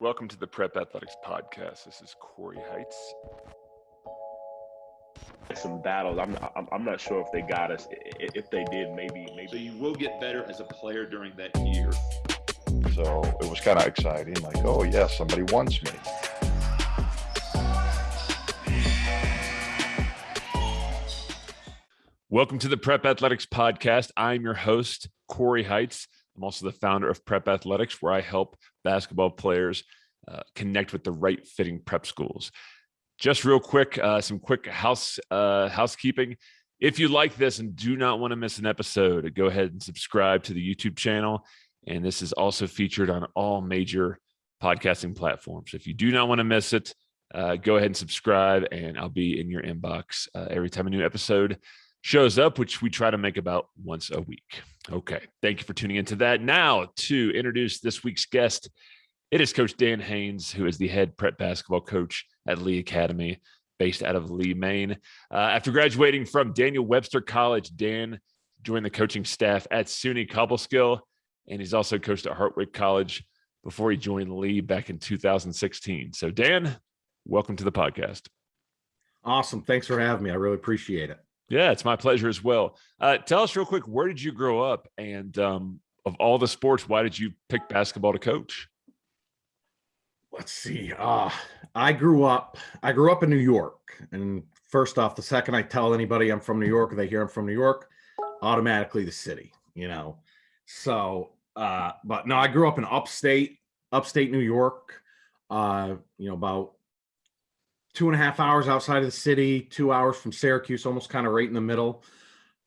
Welcome to the Prep Athletics Podcast. This is Corey Heights. Some battles. I'm not, I'm not sure if they got us. If they did, maybe maybe. So you will get better as a player during that year. So it was kind of exciting. Like, oh yeah, somebody wants me. Welcome to the Prep Athletics Podcast. I'm your host, Corey Heights. I'm also the founder of Prep Athletics, where I help basketball players uh, connect with the right fitting prep schools. Just real quick, uh, some quick house uh, housekeeping. If you like this and do not want to miss an episode, go ahead and subscribe to the YouTube channel. And this is also featured on all major podcasting platforms. If you do not want to miss it, uh, go ahead and subscribe, and I'll be in your inbox uh, every time a new episode shows up, which we try to make about once a week. Okay. Thank you for tuning into that. Now, to introduce this week's guest, it is Coach Dan Haynes, who is the head prep basketball coach at Lee Academy, based out of Lee, Maine. Uh, after graduating from Daniel Webster College, Dan joined the coaching staff at SUNY Cobleskill, and he's also coached at Hartwick College before he joined Lee back in 2016. So, Dan, welcome to the podcast. Awesome. Thanks for having me. I really appreciate it. Yeah, it's my pleasure as well. Uh, tell us real quick, where did you grow up? And um, of all the sports, why did you pick basketball to coach? Let's see. Uh, I grew up, I grew up in New York. And first off, the second I tell anybody I'm from New York or they hear I'm from New York, automatically the city, you know. So, uh, but no, I grew up in upstate, upstate New York, uh, you know, about two and a half hours outside of the city, two hours from Syracuse, almost kind of right in the middle.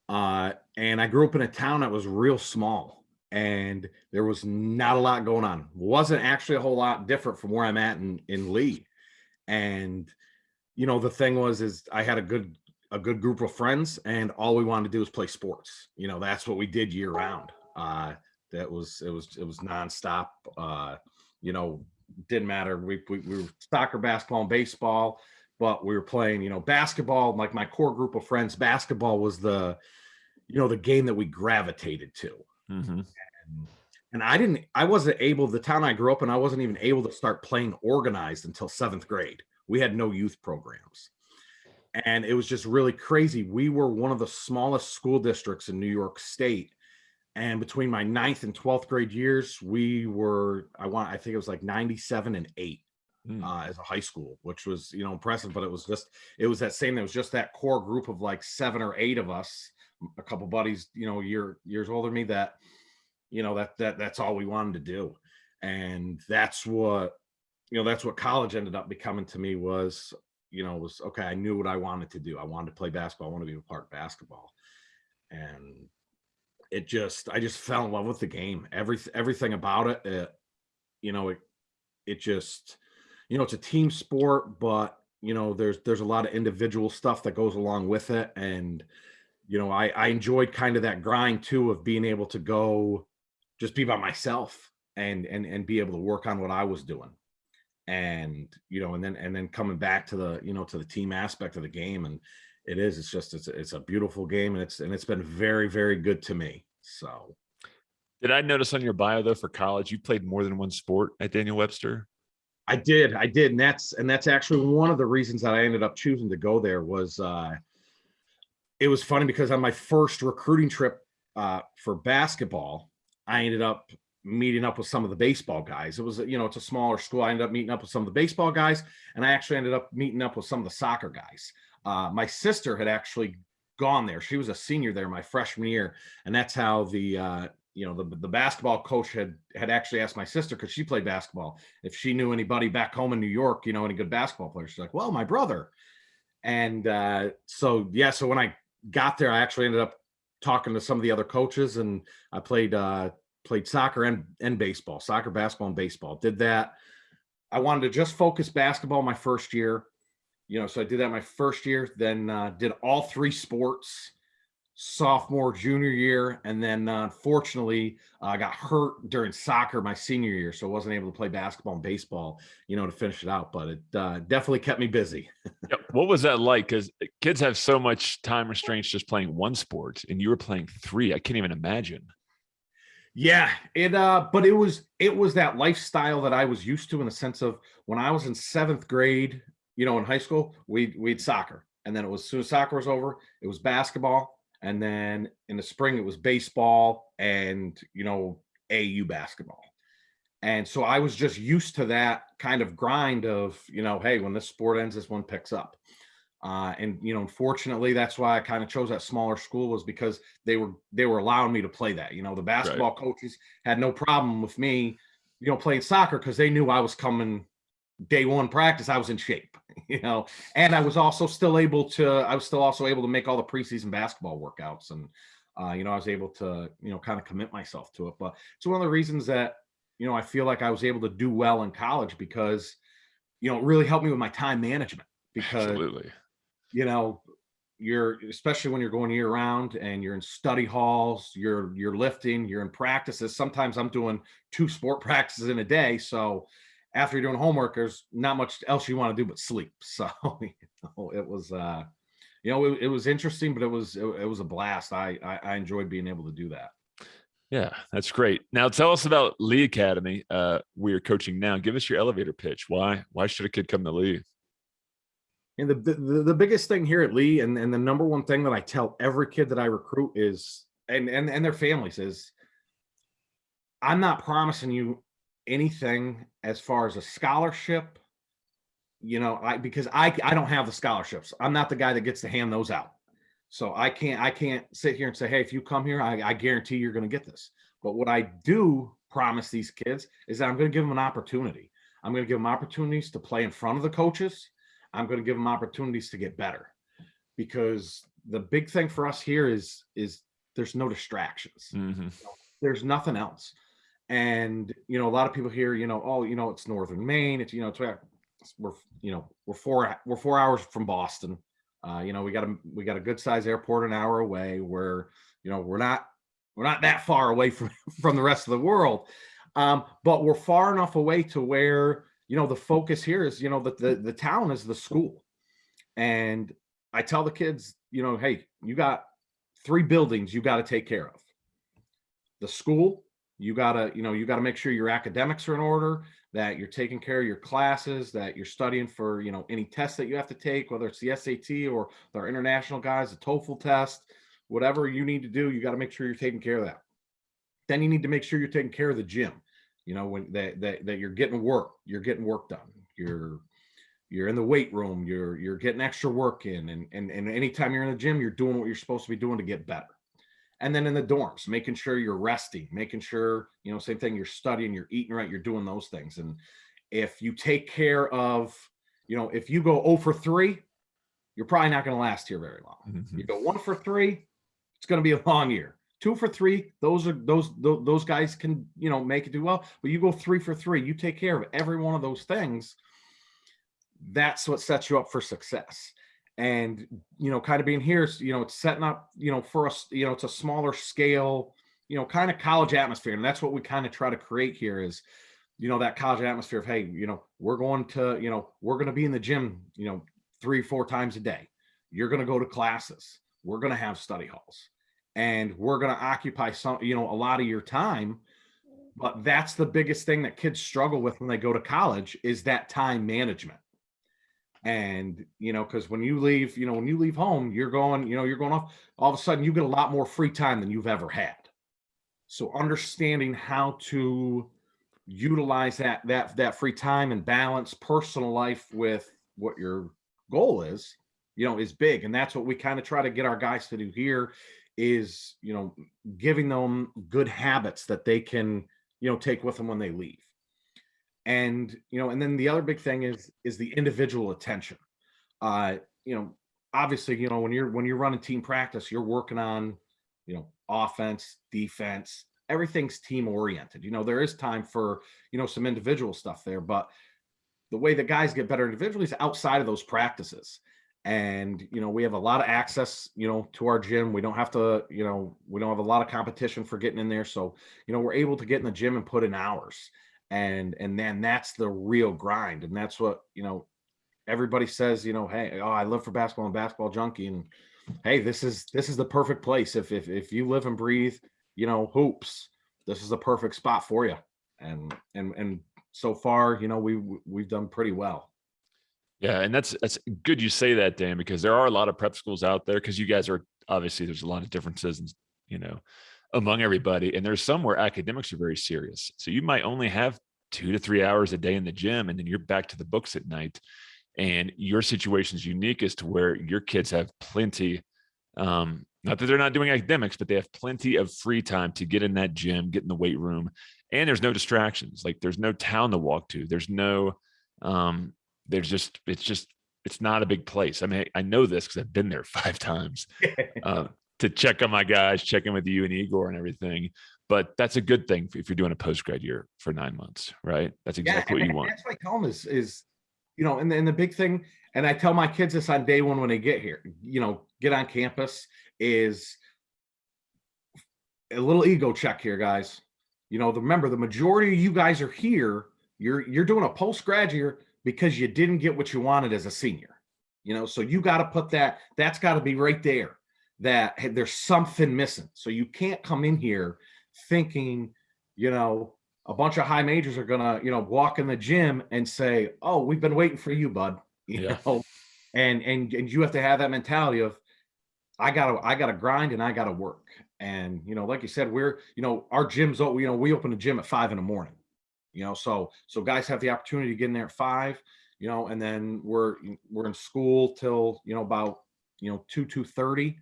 Uh, and I grew up in a town that was real small and there was not a lot going on. Wasn't actually a whole lot different from where I'm at in, in Lee. And, you know, the thing was, is I had a good, a good group of friends and all we wanted to do was play sports. You know, that's what we did year round. Uh, that was, it was, it was nonstop. Uh, you know, didn't matter. We, we, we were soccer, basketball, and baseball, but we were playing, you know, basketball. Like my core group of friends, basketball was the, you know, the game that we gravitated to. Mm-hmm. And, and I didn't, I wasn't able, the town I grew up in, I wasn't even able to start playing organized until seventh grade. We had no youth programs. And it was just really crazy. We were one of the smallest school districts in New York State and between my ninth and 12th grade years we were i want i think it was like 97 and 8 mm. uh, as a high school which was you know impressive but it was just it was that same it was just that core group of like seven or eight of us a couple buddies you know year years older than me that you know that that that's all we wanted to do. And that's what you know that's what college ended up becoming to me was you know was okay i knew what i wanted to do. I wanted to play basketball. I wanted to be a part of basketball. And it just I just fell in love with the game. Every everything about it, it you know, it it just you know, it's a team sport, but you know, there's there's a lot of individual stuff that goes along with it and you know, I I enjoyed kind of that grind too of being able to go just be by myself and and and be able to work on what I was doing. And you know, and then and then coming back to the, you know, to the team aspect of the game and it is it's just it's it's a beautiful game and it's and it's been very very good to me so did i notice on your bio though for college you played more than one sport at daniel webster i did i did and that's and that's actually one of the reasons that i ended up choosing to go there was uh it was funny because on my first recruiting trip uh for basketball i ended up meeting up with some of the baseball guys. It was, you know, it's a smaller school. I ended up meeting up with some of the baseball guys, and I actually ended up meeting up with some of the soccer guys. Uh, my sister had actually gone there. She was a senior there my freshman year, and that's how the uh, you know the the basketball coach had had actually asked my sister because she played basketball if she knew anybody back home in New York, you know, any good basketball players. She's like, well, my brother. And uh, so yeah, so when I got there, I actually ended up talking to some of the other coaches, and I played uh, played soccer and and baseball, soccer, basketball, and baseball. Did that. I wanted to just focus basketball my first year you know, so I did that my first year, then uh, did all three sports sophomore, junior year, and then uh, unfortunately I uh, got hurt during soccer my senior year, so I wasn't able to play basketball and baseball, you know, to finish it out. But it uh, definitely kept me busy. yep. What was that like? Because kids have so much time restraints just playing one sport, and you were playing three. I can't even imagine. Yeah, it uh but it was it was that lifestyle that I was used to in the sense of when I was in seventh grade, you know, in high school, we we had soccer. And then it was as soon as soccer was over, it was basketball. And then in the spring it was baseball and you know, AU basketball. And so I was just used to that kind of grind of, you know, hey, when this sport ends, this one picks up. Uh, and you know, unfortunately, that's why I kind of chose that smaller school was because they were they were allowing me to play that. You know, the basketball coaches had no problem with me, you know, playing soccer because they knew I was coming day one practice. I was in shape, you know, and I was also still able to. I was still also able to make all the preseason basketball workouts, and uh, you know, I was able to you know kind of commit myself to it. But it's one of the reasons that you know I feel like I was able to do well in college because you know it really helped me with my time management because Absolutely. you know you're especially when you're going year round and you're in study halls you're you're lifting you're in practices sometimes i'm doing two sport practices in a day so after you're doing homework there's not much else you want to do but sleep so you know, it was uh you know it, it was interesting but it was it, it was a blast I, I i enjoyed being able to do that Yeah, that's great. Now tell us about Lee Academy. Uh, we are coaching now. Give us your elevator pitch. Why? Why should a kid come to Lee? And the, the the biggest thing here at Lee, and, and the number one thing that I tell every kid that I recruit is, and and and their families is, I'm not promising you anything as far as a scholarship. You know, I because I I don't have the scholarships. I'm not the guy that gets to hand those out. So I can't I can't sit here and say, hey, if you come here, I, I guarantee you're going to get this. But what I do promise these kids is that I'm going to give them an opportunity. I'm going to give them opportunities to play in front of the coaches. I'm going to give them opportunities to get better because the big thing for us here is is there's no distractions. Mhm. There's nothing else. And you know, a lot of people here, you know, oh, you know, it's northern Maine. It's you know, it's we're you know we're four we're four hours from Boston. Uh, you know, we got a we got a good size airport an hour away. Where you know we're not we're not that far away from from the rest of the world, um, but we're far enough away to where you know the focus here is you know that the the town is the school, and I tell the kids, you know, hey, you got three buildings you got to take care of. The school, you got to, you know, you got to make sure your academics are in order, that you're taking care of your classes, that you're studying for, you know, any tests that you have to take, whether it's the SAT or our international guys, the TOEFL test, whatever you need to do, you got to make sure you're taking care of that. Then you need to make sure you're taking care of the gym. You know, when that that, that you're getting work, you're getting work done. You're you're in the weight room, you're you're getting extra work in, and and and anytime you're in the gym, you're doing what you're supposed to be doing to get better. And then in the dorms, making sure you're resting, making sure, you know, same thing, you're studying, you're eating right, you're doing those things. And if you take care of, you know, if you go 0 for 3, you're probably not going to last here very long. Mhm. You go 1 for 3, it's going to be a long year. 2 for 3, those are those tho- those guys can, you know, make it do well. But you go 3 for 3, you take care of every one of those things. That's what sets you up for success and you know kind of being here you know it's setting up you know for us you know it's a smaller scale you know kind of college atmosphere and that's what we kind of try to create here is you know that college atmosphere of hey you know we're going to you know we're going to be in the gym you know three four times a day you're going to go to classes we're going to have study halls and we're going to occupy some you know a lot of your time but that's the biggest thing that kids struggle with when they go to college is that time management and you know because when you leave you know when you leave home you're going you know you're going off all of a sudden you get a lot more free time than you've ever had. So understanding how to utilize that that that free time and balance personal life with what your goal is you know is big and that's what we kind of try to get our guys to do here is you know giving them good habits that they can you know take with them when they leave and you know and then the other big thing is is the individual attention. Uh you know obviously you know when you're when you're running team practice you're working on you know offense defense everything's team oriented. You know there is time for you know some individual stuff there but the way that guys get better individually is outside of those practices. And you know we have a lot of access you know to our gym. We don't have to you know we don't have a lot of competition for getting in there. So you know we're able to get in the gym and put in hours and and then that's the real grind and that's what you know everybody says you know hey oh i live for basketball and basketball junkie and hey this is this is the perfect place if if, if you live and breathe you know hoops this is the perfect spot for you. And, and, and so far, you know, we, we've done pretty well. Yeah, and that's that's good you say that, Dan, because there are a lot of prep schools out there. Because you guys are obviously there's a lot of differences, and you know, among everybody, and there's some where academics are very serious. So you might only have two to three hours a day in the gym, and then you're back to the books at night. And your situation is unique as to where your kids have plenty. Um, not that they're not doing academics, but they have plenty of free time to get in that gym, get in the weight room, and there's no distractions. Like there's no town to walk to. There's no um, there's just it's just it's not a big place. I mean, I know this because I've been there five times uh, to check on my guys, check in with you and Igor and everything. But that's a good thing if you're doing a post grad year for nine months, right? That's exactly yeah, what you want. That's what I tell them is, is you know, and, and the big thing, and I tell my kids this on day one when they get here, you know, get on campus is a little ego check here, guys. You know, the, remember the majority of you guys are here. You're you're doing a post grad year because you didn't get what you wanted as a senior. You know, so you got to put that, that's got to be right there that hey, there's something missing. So you can't come in here thinking, you know, a bunch of high majors are gonna, you know, walk in the gym and say, "Oh, we've been waiting for you, bud." You Yeah. know, and and and you have to have that mentality of, I gotta I gotta grind and I gotta work. And you know, like you said, we're you know our gyms. You know, we open a gym at five in the morning. You know, so so guys have the opportunity to get in there at five. You know, and then we're we're in school till you know about you know two two thirty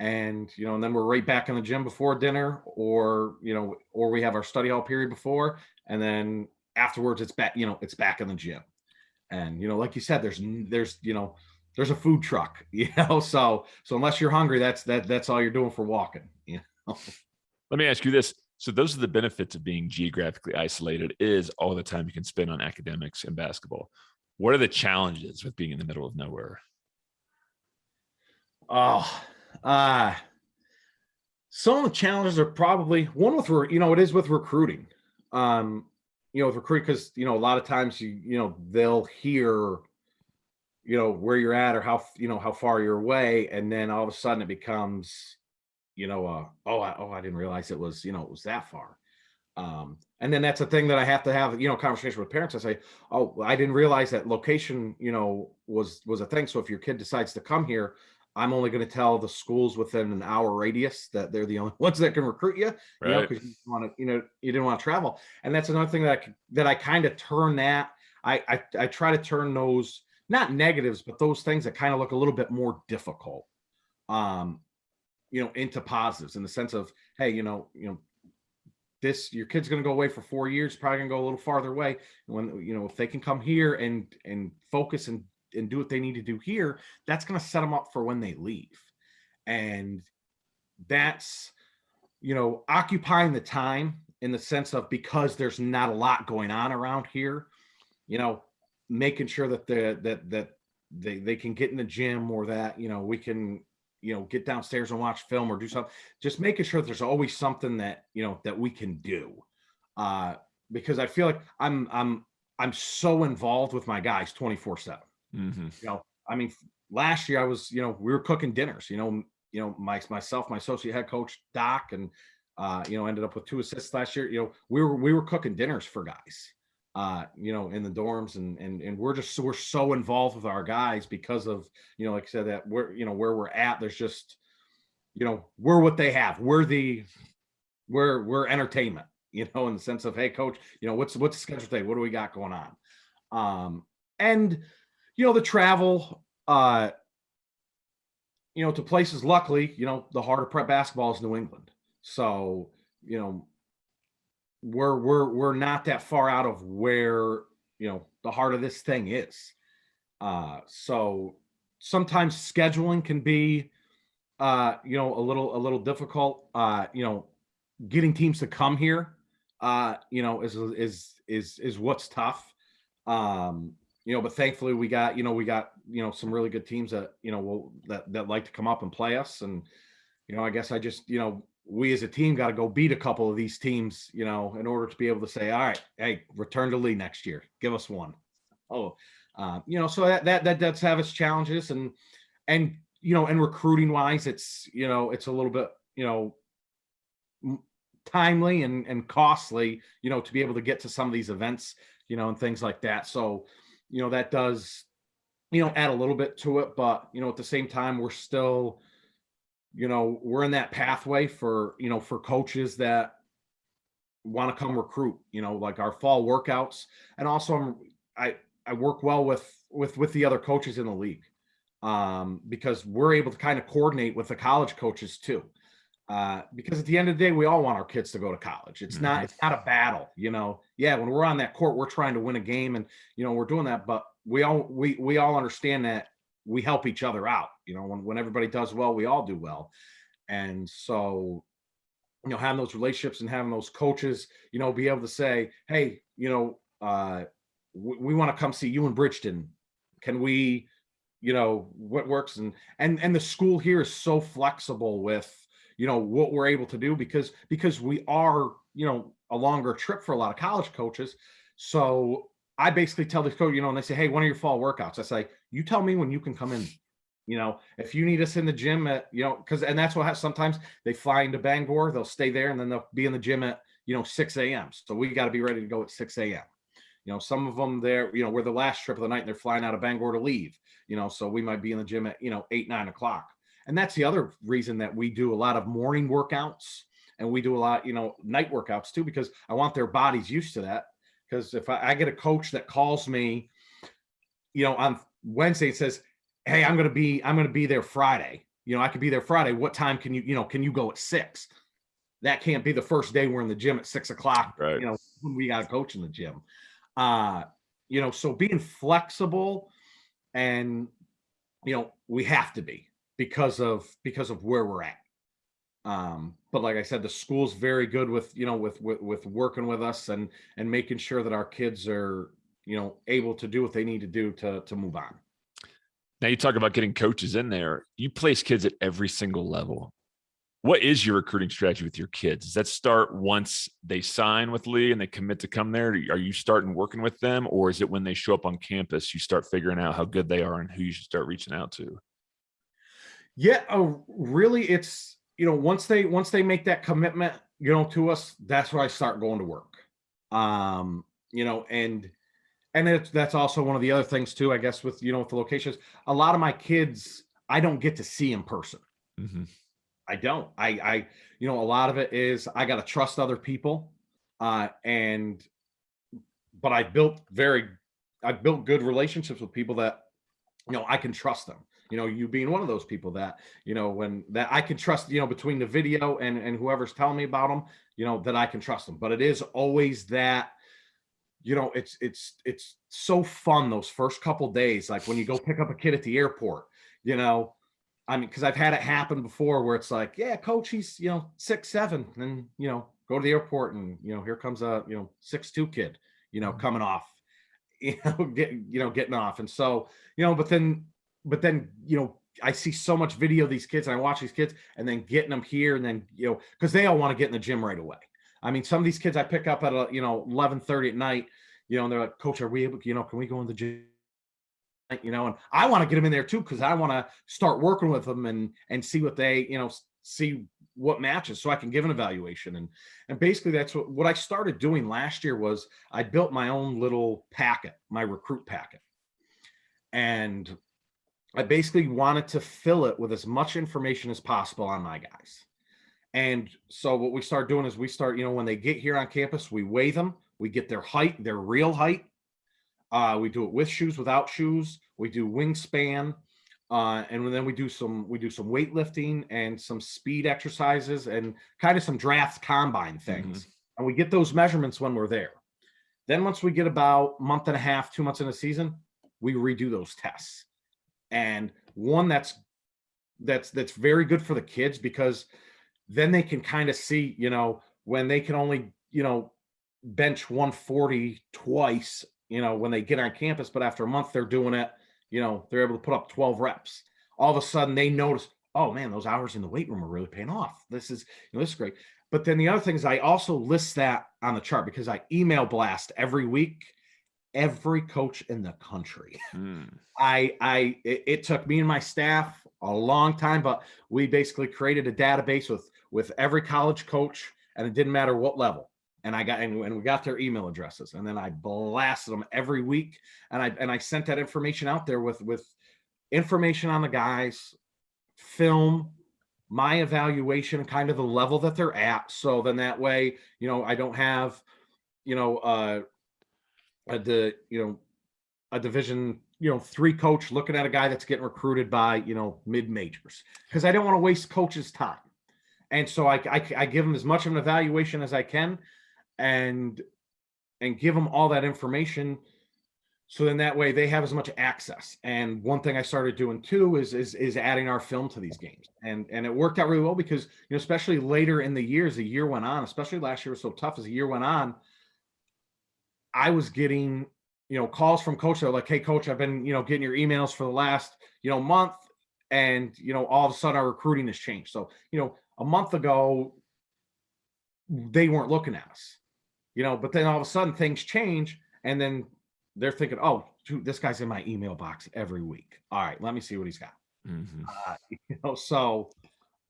and you know and then we're right back in the gym before dinner or you know or we have our study hall period before and then afterwards it's back you know it's back in the gym and you know like you said there's there's you know there's a food truck you know so so unless you're hungry that's that that's all you're doing for walking you know Let me ask you this. So those are the benefits of being geographically isolated is all the time you can spend on academics and basketball. What are the challenges with being in the middle of nowhere? Oh, uh, some of the challenges are probably one with, you know, it is with recruiting. Um, you know, with recruit because you know a lot of times you you know they'll hear, you know, where you're at or how you know how far you're away, and then all of a sudden it becomes, you know, uh, oh, I, oh, I didn't realize it was you know it was that far. Um, and then that's a thing that I have to have, you know, conversation with parents. I say, oh, I didn't realize that location, you know, was was a thing. So if your kid decides to come here, I'm only going to tell the schools within an hour radius that they're the only ones that can recruit you, you know, because you want to, you know, you didn't want to travel. And that's another thing that I, that I kind of turn that. I, I I try to turn those not negatives, but those things that kind of look a little bit more difficult, um, you know, into positives in the sense of, hey, you know, you know, this your kid's going to go away for four years, probably going to go a little farther away. And when you know, if they can come here and and focus and and do what they need to do here, that's going to set them up for when they leave. And that's, you know, occupying the time in the sense of because there's not a lot going on around here, you know, making sure that the that that they they can get in the gym or that, you know, we can, you know, get downstairs and watch film or do something. Just making sure there's always something that, you know, that we can do. Uh because I feel like I'm I'm I'm so involved with my guys 24 7 Mhm. you know, I mean, last year I was, you know, we were cooking dinners, you know, you know, my myself, my associate head coach Doc, and uh, you know, ended up with two assists last year. You know, we were we were cooking dinners for guys, uh, you know, in the dorms, and and and we're just we're so involved with our guys because of you know, like I said, that we're you know where we're at. There's just, you know, we're what they have. We're the we're we're entertainment, you know, in the sense of, hey, coach, you know, what's what's the schedule today? What do we got going on? Um, and you know, the travel, uh, you know, to places, luckily, you know, the heart of prep basketball is New England. So, you know, we're we're we're not that far out of where, you know, the heart of this thing is. Uh, so sometimes scheduling can be uh, you know, a little a little difficult. Uh, you know, getting teams to come here, uh, you know, is is is is what's tough. Um, you know, but thankfully we got, you know, we got, you know, some really good teams that, you know, will that that like to come up and play us. And, you know, I guess I just, you know, we as a team got to go beat a couple of these teams, you know, in order to be able to say, all right, hey, return to league next year. Give us one. Oh, uh, you know, so that that that does have its challenges and and you know, and recruiting wise, it's you know, it's a little bit, you know, timely and and costly, you know, to be able to get to some of these events, you know, and things like that. So, you know, that does, you know, add a little bit to it, but you know, at the same time, we're still, you know, we're in that pathway for, you know, for coaches that want to come recruit, you know, like our fall workouts. And also I'm I I work well with with with the other coaches in the league um, because we're able to kind of coordinate with the college coaches too. Uh, because at the end of the day, we all want our kids to go to college. It's not it's not a battle, you know. Yeah, when we're on that court, we're trying to win a game, and you know we're doing that. But we all we we all understand that we help each other out. You know, when when everybody does well, we all do well. And so, you know, having those relationships and having those coaches, you know, be able to say, hey, you know, uh, we, we want to come see you in Bridgton. Can we, you know, what works and and and the school here is so flexible with you know what we're able to do because because we are you know a longer trip for a lot of college coaches. So i basically tell the coach you know and they say hey when are your fall workouts. I say you tell me when you can come in. You know if you need us in the gym at you know because and that's what has, sometimes. They fly into bangor they'll stay there and then they'll be in the gym at you know 6 a.m so we got to be ready to go at 6 a.m you know some of them there you know we're the last trip of the night and they're flying out of bangor to leave you know so we might be in the gym at you know 8 9 o'clock and that's the other reason that we do a lot of morning workouts and we do a lot, you know, night workouts too, because I want their bodies used to that. Because if I, I get a coach that calls me, you know, on Wednesday and says, Hey, I'm gonna be, I'm gonna be there Friday. You know, I could be there Friday. What time can you, you know, can you go at six? That can't be the first day we're in the gym at six o'clock, Right. you know, when we got a coach in the gym. Uh, you know, so being flexible and you know, we have to be because of because of where we're at. Um, but like I said, the school's very good with you know with, with with working with us and and making sure that our kids are you know able to do what they need to do to to move on. Now you talk about getting coaches in there. You place kids at every single level. What is your recruiting strategy with your kids? Does that start once they sign with Lee and they commit to come there? Are you starting working with them, or is it when they show up on campus you start figuring out how good they are and who you should start reaching out to? Yeah, uh, really, it's you know once they once they make that commitment, you know, to us, that's where I start going to work. Um, you know, and and it's that's also one of the other things too, I guess, with you know with the locations. A lot of my kids, I don't get to see in person. Mhm. I don't. I I you know a lot of it is I got to trust other people, uh, and but I built very I built good relationships with people that you know I can trust them you know you being one of those people that you know when that i can trust you know between the video and and whoever's telling me about them you know that i can trust them but it is always that you know it's it's it's so fun those first couple days like when you go pick up a kid at the airport you know i mean because i've had it happen before where it's like yeah coach he's you know six seven and you know go to the airport and you know here comes a you know six two kid you know coming off you know get you know getting off and so you know but then but then you know I see so much video of these kids and I watch these kids and then getting them here and then you know because they all want to get in the gym right away. I mean, some of these kids I pick up at a, you know 11 30 at night, you know, and they're like, Coach, are we able? You know, can we go in the gym? You know, and I want to get them in there too because I want to start working with them and and see what they you know see what matches so I can give an evaluation and and basically that's what what I started doing last year was I built my own little packet, my recruit packet, and I basically wanted to fill it with as much information as possible on my guys. And so what we start doing is we start, you know, when they get here on campus, we weigh them, we get their height, their real height. Uh, we do it with shoes, without shoes. We do wingspan, uh, and then we do some we do some weightlifting and some speed exercises and kind of some draft combine things. And we get those measurements when we're there. Then once we get about month and a half, two months in a season, we redo those tests and one that's that's that's very good for the kids because then they can kind of see you know when they can only you know bench 140 twice you know when they get on campus but after a month they're doing it you know they're able to put up 12 reps. All of a sudden they notice oh man those hours in the weight room are really paying off. This is you know this is great. But then the other thing is i also list that on the chart because i email blast every week every coach in the country Mm. I I it, it took me and my staff a long time, but we basically created a database with with every college coach, and it didn't matter what level. And I got and, and we got their email addresses, and then I blasted them every week, and I and I sent that information out there with with information on the guys, film, my evaluation, kind of the level that they're at. So then that way, you know, I don't have, you know, uh, uh the you know a division you know three coach looking at a guy that's getting recruited by you know mid majors because I don't want to waste coaches' time, and so I, I I give them as much of an evaluation as I can, and and give them all that information. So then that way they have as much access. And one thing I started doing too is is is adding our film to these games. And and it worked out really well because you know, especially later in the year as the year went on, especially last year was so tough as the year went on. I was getting you know, calls from coach. They're like, "Hey, coach, I've been, you know, getting your emails for the last, you know, month, and you know, all of a sudden our recruiting has changed." So, you know, a month ago, they weren't looking at us, you know, but then all of a sudden things change, and then they're thinking, "Oh, dude, this guy's in my email box every week. All right, let me see what he's got." Mhm. Uh, you know, so,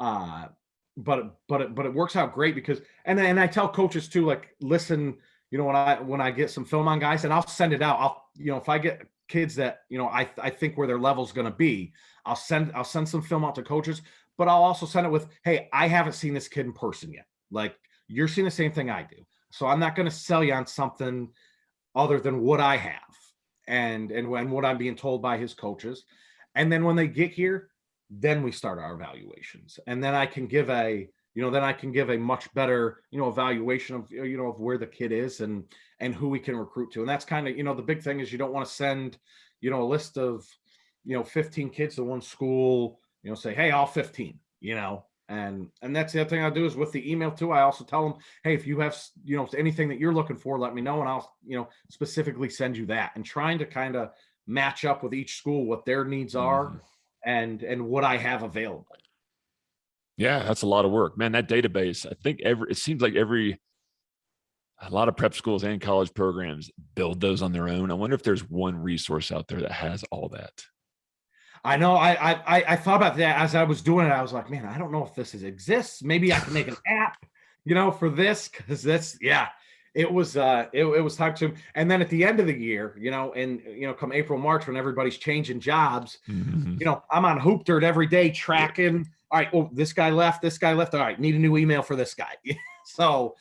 uh, but but it, but it works out great because, and and I tell coaches too, like, listen you know, when I when I get some film on guys, and I'll send it out. I'll you know if I get kids that you know I I think where their level's going to be, I'll send I'll send some film out to coaches, but I'll also send it with, hey, I haven't seen this kid in person yet. Like you're seeing the same thing I do, so I'm not going to sell you on something other than what I have and and when what I'm being told by his coaches. And then when they get here, then we start our evaluations, and then I can give a you know, then I can give a much better, you know, evaluation of, you know, of where the kid is and, and who we can recruit to. And that's kind of, you know, the big thing is you don't want to send, you know, a list of, you know, 15 kids to one school, you know, say, Hey, all 15, you know, and, and that's the other thing I do is with the email too. I also tell them, Hey, if you have, you know, anything that you're looking for, let me know. And I'll, you know, specifically send you that and trying to kind of match up with each school, what their needs are Mhm. and, and what I have available. Yeah, that's a lot of work, man. That database, I think every it seems like every a lot of prep schools and college programs build those on their own. I wonder if there's one resource out there that has all that. I know. I, I I I thought about that as I was doing it. I was like, man, I don't know if this is, exists. Maybe I can make an app, you know, for this because that's yeah. It was uh it, it was time to and then at the end of the year, you know, and you know, come April, March when everybody's changing jobs, Mhm. you know, I'm on Hoop Dirt every day tracking. All right, well, this guy left, this guy left. All right, need a new email for this guy. so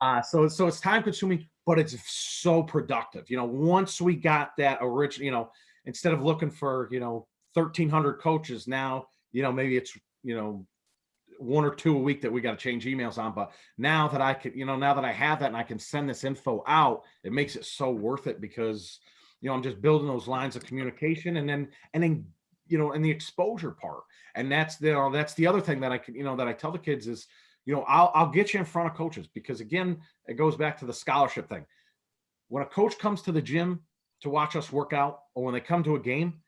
uh so so it's time consuming, but it's so productive. You know, once we got that original, you know, instead of looking for, you know, 1300 coaches now, you know, maybe it's, you know, one or two a week that we got to change emails on. But now that I can, you know, now that I have that and I can send this info out, it makes it so worth it because, you know, I'm just building those lines of communication and then, and then, you know, and the exposure part. And that's the, you know, that's the other thing that I can, you know, that I tell the kids is, you know, I'll, I'll get you in front of coaches because again, it goes back to the scholarship thing. When a coach comes to the gym to watch us work out or when they come to a game,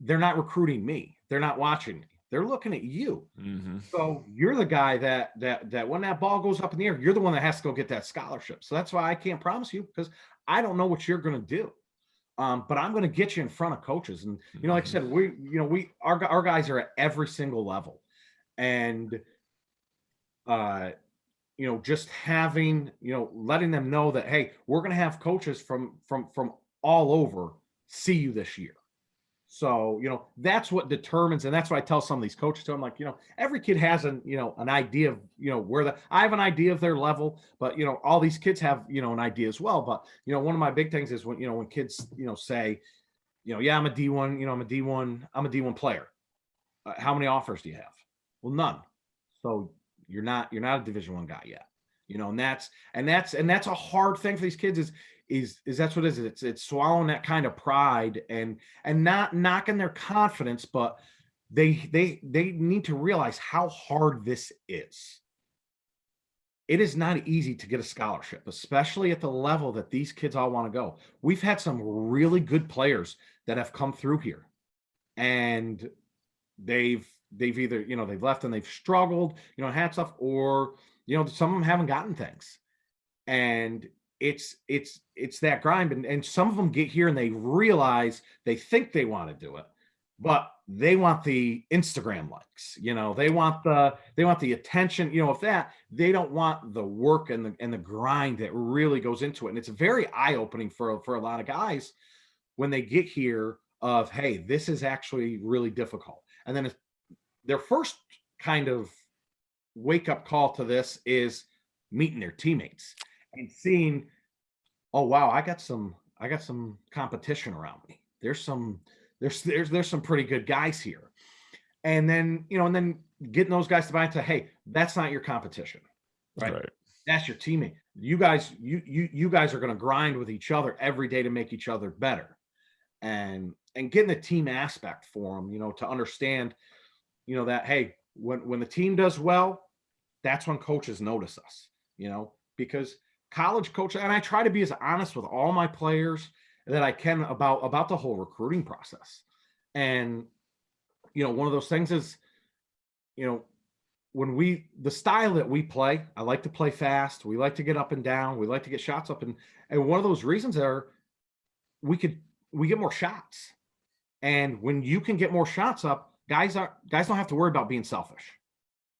they're not recruiting me. They're not watching me. They're looking at you. Mhm. So you're the guy that that that when that ball goes up in the air, you're the one that has to go get that scholarship. So that's why I can't promise you because I don't know what you're going to do. Um, but I'm going to get you in front of coaches, and you know, like I Mhm. said, we you know we our our guys are at every single level, and uh, you know, just having you know letting them know that hey, we're going to have coaches from from from all over see you this year. So, you know, that's what determines, and that's what I tell some of these coaches to. I'm like, you know, every kid has an, you know, an idea of, you know, where the I have an idea of their level, but you know, all these kids have, you know, an idea as well. But you know, one of my big things is when, you know, when kids, you know, say, you know, yeah, I'm a D1, you know, I'm a D1, I'm a D1 player. Uh, how many offers do you have? Well, none. So you're not, you're not a division one guy yet. You know, and that's and that's and that's a hard thing for these kids is is is that's what it is it's it's swallowing that kind of pride and and not knocking their confidence but they they they need to realize how hard this is. It is not easy to get a scholarship especially at the level that these kids all want to go. We've had some really good players that have come through here and they've they've either you know they've left and they've struggled you know had stuff or you know some of them haven't gotten things. And it's it's it's that grind and, and some of them get here and they realize they think they want to do it but they want the Instagram likes, you know, they want the they want the attention, you know, if that they don't want the work and the and the grind that really goes into it. And it's very eye-opening for for a lot of guys when they get here of hey, this is actually really difficult. And then their first kind of wake up call to this is meeting their teammates and seeing, oh wow, I got some I got some competition around me. There's some there's there's there's some pretty good guys here. And then, you know, and then getting those guys to buy into, hey, that's not your competition. Right. Right. That's your teammate. You guys, you you you guys are going to grind with each other every day to make each other better. And and getting the team aspect for them, you know, to understand, you know, that hey, when when the team does well, that's when coaches notice us, you know, because college coach, and I try to be as honest with all my players that I can about about the whole recruiting process. And you know, one of those things is, you know, when we the style that we play, I like to play fast. We like to get up and down. We like to get shots up and and one of those reasons are we could we get more shots. And when you can get more shots up, guys are guys don't have to worry about being selfish.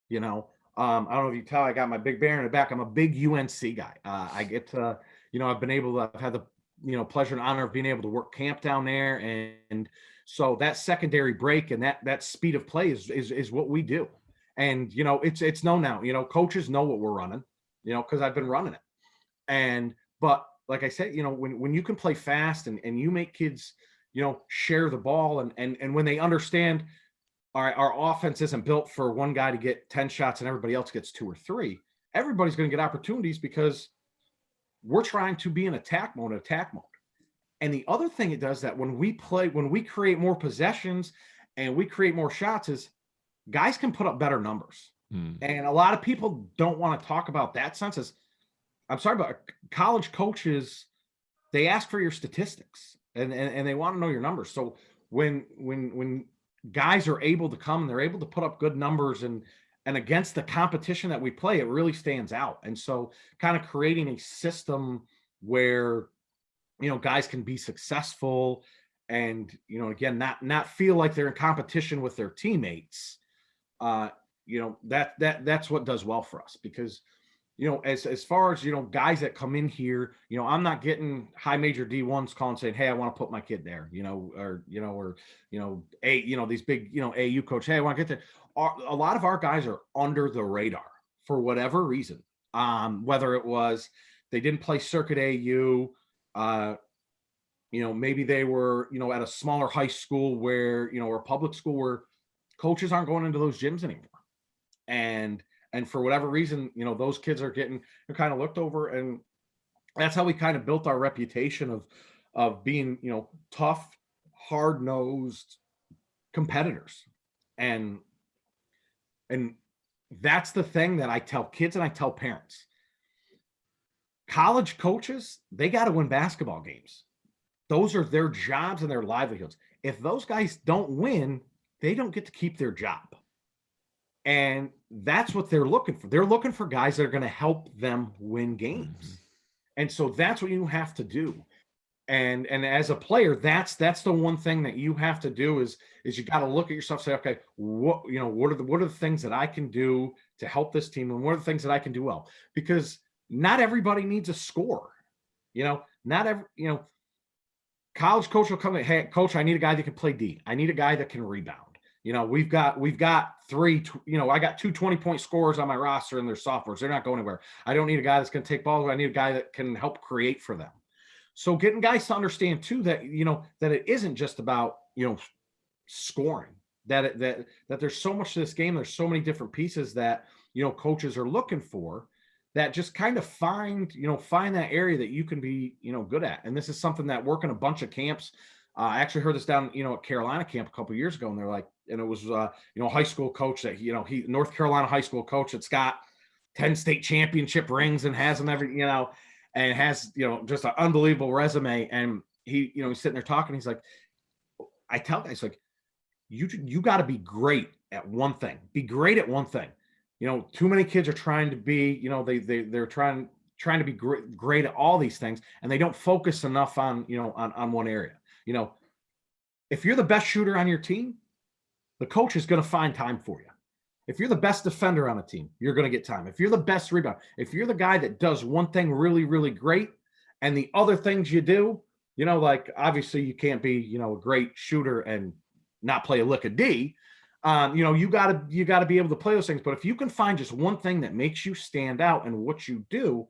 You know, um, I don't know if you tell I got my big bear in the back. I'm a big UNC guy. Uh, I get to, you know, I've been able to I've had the you know pleasure and honor of being able to work camp down there and, and so that secondary break and that that speed of play is, is is what we do and you know it's it's known now you know coaches know what we're running you know because i've been running it and but like i said you know when when you can play fast and and you make kids you know share the ball and and and when they understand our our offense isn't built for one guy to get 10 shots and everybody else gets two or three everybody's going to get opportunities because we're trying to be in attack mode, attack mode. And the other thing it does that when we play, when we create more possessions and we create more shots is guys can put up better numbers. Hmm. And a lot of people don't want to talk about that sense as I'm sorry, but college coaches, they ask for your statistics and, and, and they want to know your numbers. So when, when, when guys are able to come and they're able to put up good numbers and, and against the competition that we play, it really stands out. And so kind of creating a system where, you know, guys can be successful and, you know, again, not, not feel like they're in competition with their teammates. Uh, you know, that, that, that's what does well for us because, you know, as, as far as, you know, guys that come in here, you know, I'm not getting high major D1s calling saying, Hey, I want to put my kid there, you know, or, you know, or, you know, a, you know, these big, you know, AU coach, Hey, I want to get there our, a lot of our guys are under the radar for whatever reason. Um, whether it was they didn't play circuit AU, uh, you know, maybe they were, you know, at a smaller high school where, you know, or public school where coaches aren't going into those gyms anymore. And, and for whatever reason, you know, those kids are getting kind of looked over and that's how we kind of built our reputation of, of being, you know, tough, hard nosed competitors. And and that's the thing that I tell kids and I tell parents. College coaches, they got to win basketball games. Those are their jobs and their livelihoods. If those guys don't win, they don't get to keep their job. And that's what they're looking for. They're looking for guys that are going to help them win games. Mm -hmm. And so that's what you have to do and and as a player that's that's the one thing that you have to do is is you got to look at yourself say okay what you know what are the what are the things that i can do to help this team and what are the things that i can do well because not everybody needs a score you know not every you know college coach will come in hey coach i need a guy that can play d i need a guy that can rebound you know we've got we've got three you know i got two 20 point scores on my roster and they're sophomores they're not going anywhere i don't need a guy that's going to take balls i need a guy that can help create for them so getting guys to understand too that you know that it isn't just about you know scoring that it, that that there's so much to this game. There's so many different pieces that you know coaches are looking for that just kind of find you know find that area that you can be you know good at. And this is something that working a bunch of camps. Uh, I actually heard this down you know at Carolina camp a couple years ago, and they're like, and it was uh, you know high school coach that you know he North Carolina high school coach that's got 10 state championship rings and has them every you know and has you know just an unbelievable resume. And he, you know, he's sitting there talking. He's like, I tell guys like, you you got to be great at one thing. Be great at one thing. You know, too many kids are trying to be. You know, they they they're trying trying to be great, great at all these things, and they don't focus enough on you know on on one area. You know, if you're the best shooter on your team, the coach is going to find time for you. If you're the best defender on a team, you're going to get time. If you're the best rebound, if you're the guy that does one thing really, really great, and the other things you do, you know, like obviously you can't be, you know, a great shooter and not play a lick of D. Um, you know, you gotta you gotta be able to play those things. But if you can find just one thing that makes you stand out and what you do,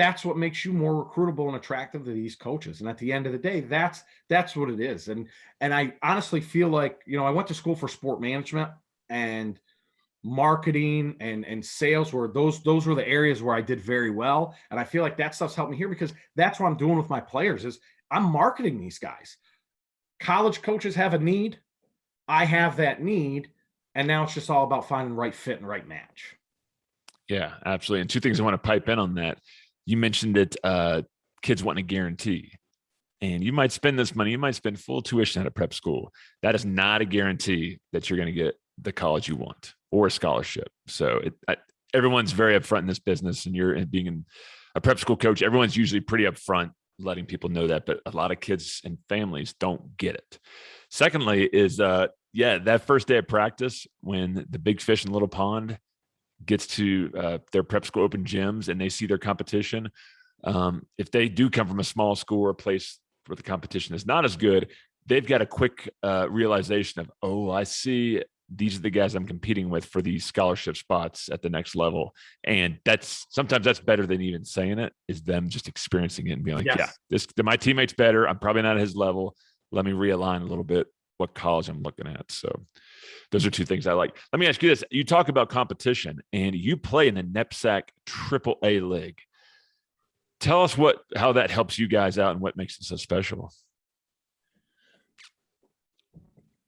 that's what makes you more recruitable and attractive to these coaches. And at the end of the day, that's that's what it is. And and I honestly feel like, you know, I went to school for sport management and marketing and and sales were those those were the areas where I did very well. And I feel like that stuff's helped me here because that's what I'm doing with my players is I'm marketing these guys. College coaches have a need. I have that need. And now it's just all about finding the right fit and right match. Yeah, absolutely. And two things I want to pipe in on that. You mentioned that uh, kids want a guarantee. And you might spend this money, you might spend full tuition at a prep school. That is not a guarantee that you're going to get the college you want or a scholarship. So it, I, everyone's very upfront in this business, and you're being in a prep school coach. Everyone's usually pretty upfront, letting people know that, but a lot of kids and families don't get it. Secondly, is uh, yeah, that first day of practice when the big fish in the little pond gets to uh, their prep school open gyms and they see their competition. Um, if they do come from a small school or a place where the competition is not as good, they've got a quick uh, realization of, oh, I see these are the guys I'm competing with for these scholarship spots at the next level. And that's sometimes that's better than even saying it is them just experiencing it and being like, Yes. yeah, this my teammate's better. I'm probably not at his level. Let me realign a little bit what college I'm looking at. So those are two things I like. Let me ask you this. You talk about competition and you play in the NEPSAC triple A league. Tell us what how that helps you guys out and what makes it so special.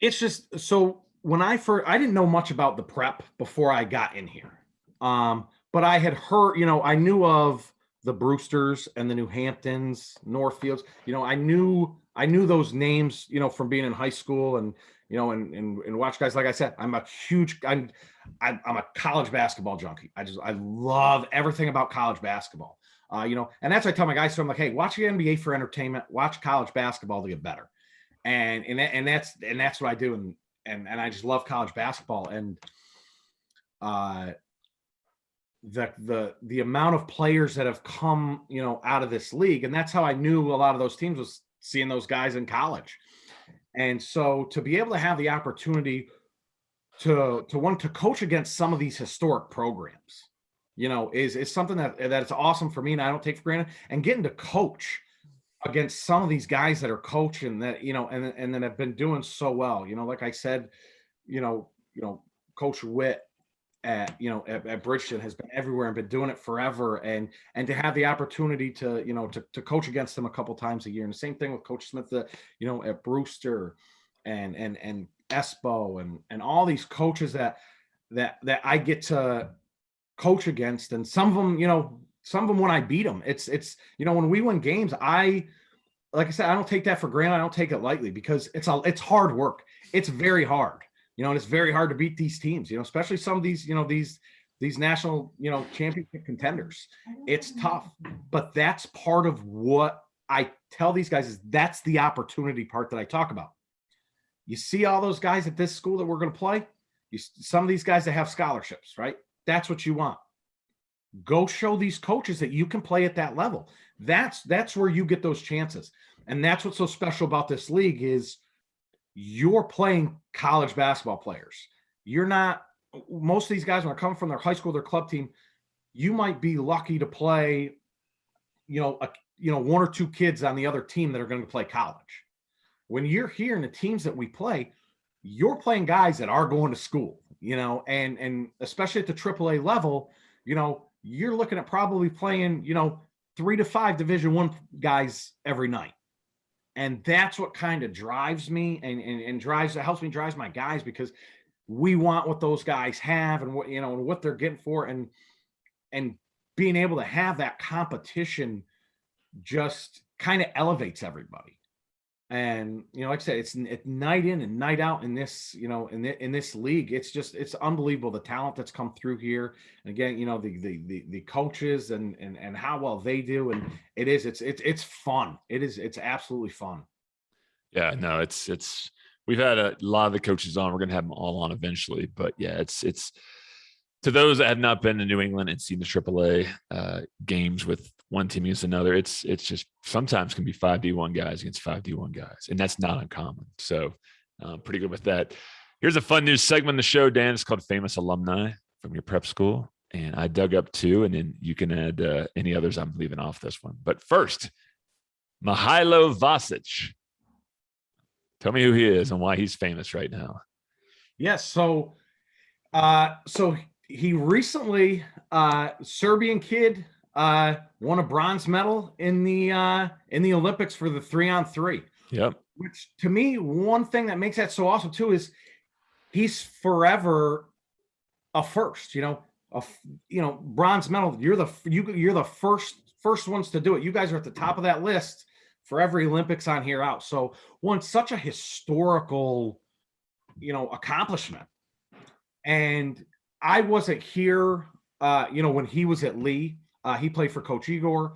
It's just so when I first, I didn't know much about the prep before I got in here. Um, but I had heard, you know, I knew of the Brewsters and the New Hamptons, Northfields. You know, I knew I knew those names, you know, from being in high school and you know, and and, and watch guys. Like I said, I'm a huge, I'm I'm I'm a college basketball junkie. I just I love everything about college basketball. Uh, you know, and that's what I tell my guys. So I'm like, hey, watch the NBA for entertainment. Watch college basketball to get better. And and that, and that's and that's what I do. And and and I just love college basketball. And uh, the the the amount of players that have come, you know, out of this league, and that's how I knew a lot of those teams was seeing those guys in college. And so to be able to have the opportunity to to want to coach against some of these historic programs, you know, is is something that that's awesome for me and I don't take for granted. And getting to coach against some of these guys that are coaching that, you know, and and then have been doing so well. You know, like I said, you know, you know, Coach Whit at you know at, at Bridgton has been everywhere and been doing it forever. And and to have the opportunity to you know to, to coach against them a couple times a year. And the same thing with coach smith the you know at brewster and and and espo and and all these coaches that that that i get to coach against. And some of them you know some of them when i beat them it's it's you know when we win games i like i said i don't take that for granted. I don't take it lightly because it's a it's hard work. It's very hard you know, and it's very hard to beat these teams, you know, especially some of these, you know, these these national, you know, championship contenders. It's tough, but that's part of what I tell these guys is that's the opportunity part that I talk about. You see all those guys at this school that we're going to play, you some of these guys that have scholarships, right? That's what you want. Go show these coaches that you can play at that level. That's that's where you get those chances. And that's what's so special about this league is you're playing college basketball players. You're not most of these guys when they're coming from their high school, their club team, you might be lucky to play, you know, a, you know, one or two kids on the other team that are going to play college. When you're here in the teams that we play, you're playing guys that are going to school, you know, and and especially at the AAA level, you know, you're looking at probably playing, you know, three to five Division One guys every night and that's what kind of drives me and, and and drives helps me drives my guys because we want what those guys have and what you know and what they're getting for and and being able to have that competition just kind of elevates everybody and you know like i said it's, night in and night out in this you know in, the, in this league it's just it's unbelievable the talent that's come through here. And again you know the the the, the coaches and, and and how well they do and it is it's it's it's fun. It is it's absolutely fun. Yeah, no, it's it's we've had a lot of the coaches on. We're gonna have them all on eventually, but yeah, it's it's to those that have not been to New England and seen the AAA uh, games with one team against another, it's it's just sometimes can be five D one guys against five D one guys, and that's not uncommon. So, um, pretty good with that. Here's a fun news segment of the show, Dan. It's called Famous Alumni from your prep school, and I dug up two, and then you can add uh, any others I'm leaving off this one. But first, Mihailo Vasic. Tell me who he is and why he's famous right now. Yes. So, uh, so he recently, uh, Serbian kid, uh, won a bronze medal in the uh, in the Olympics for the three on three. Yep. Which to me, one thing that makes that so awesome too is he's forever a first. You know, a you know bronze medal. You're the you you're the first first ones to do it. You guys are at the top of that list for every Olympics on here out. So one such a historical, you know, accomplishment. And I wasn't here, uh, you know, when he was at Lee. Uh, he played for Coach Igor,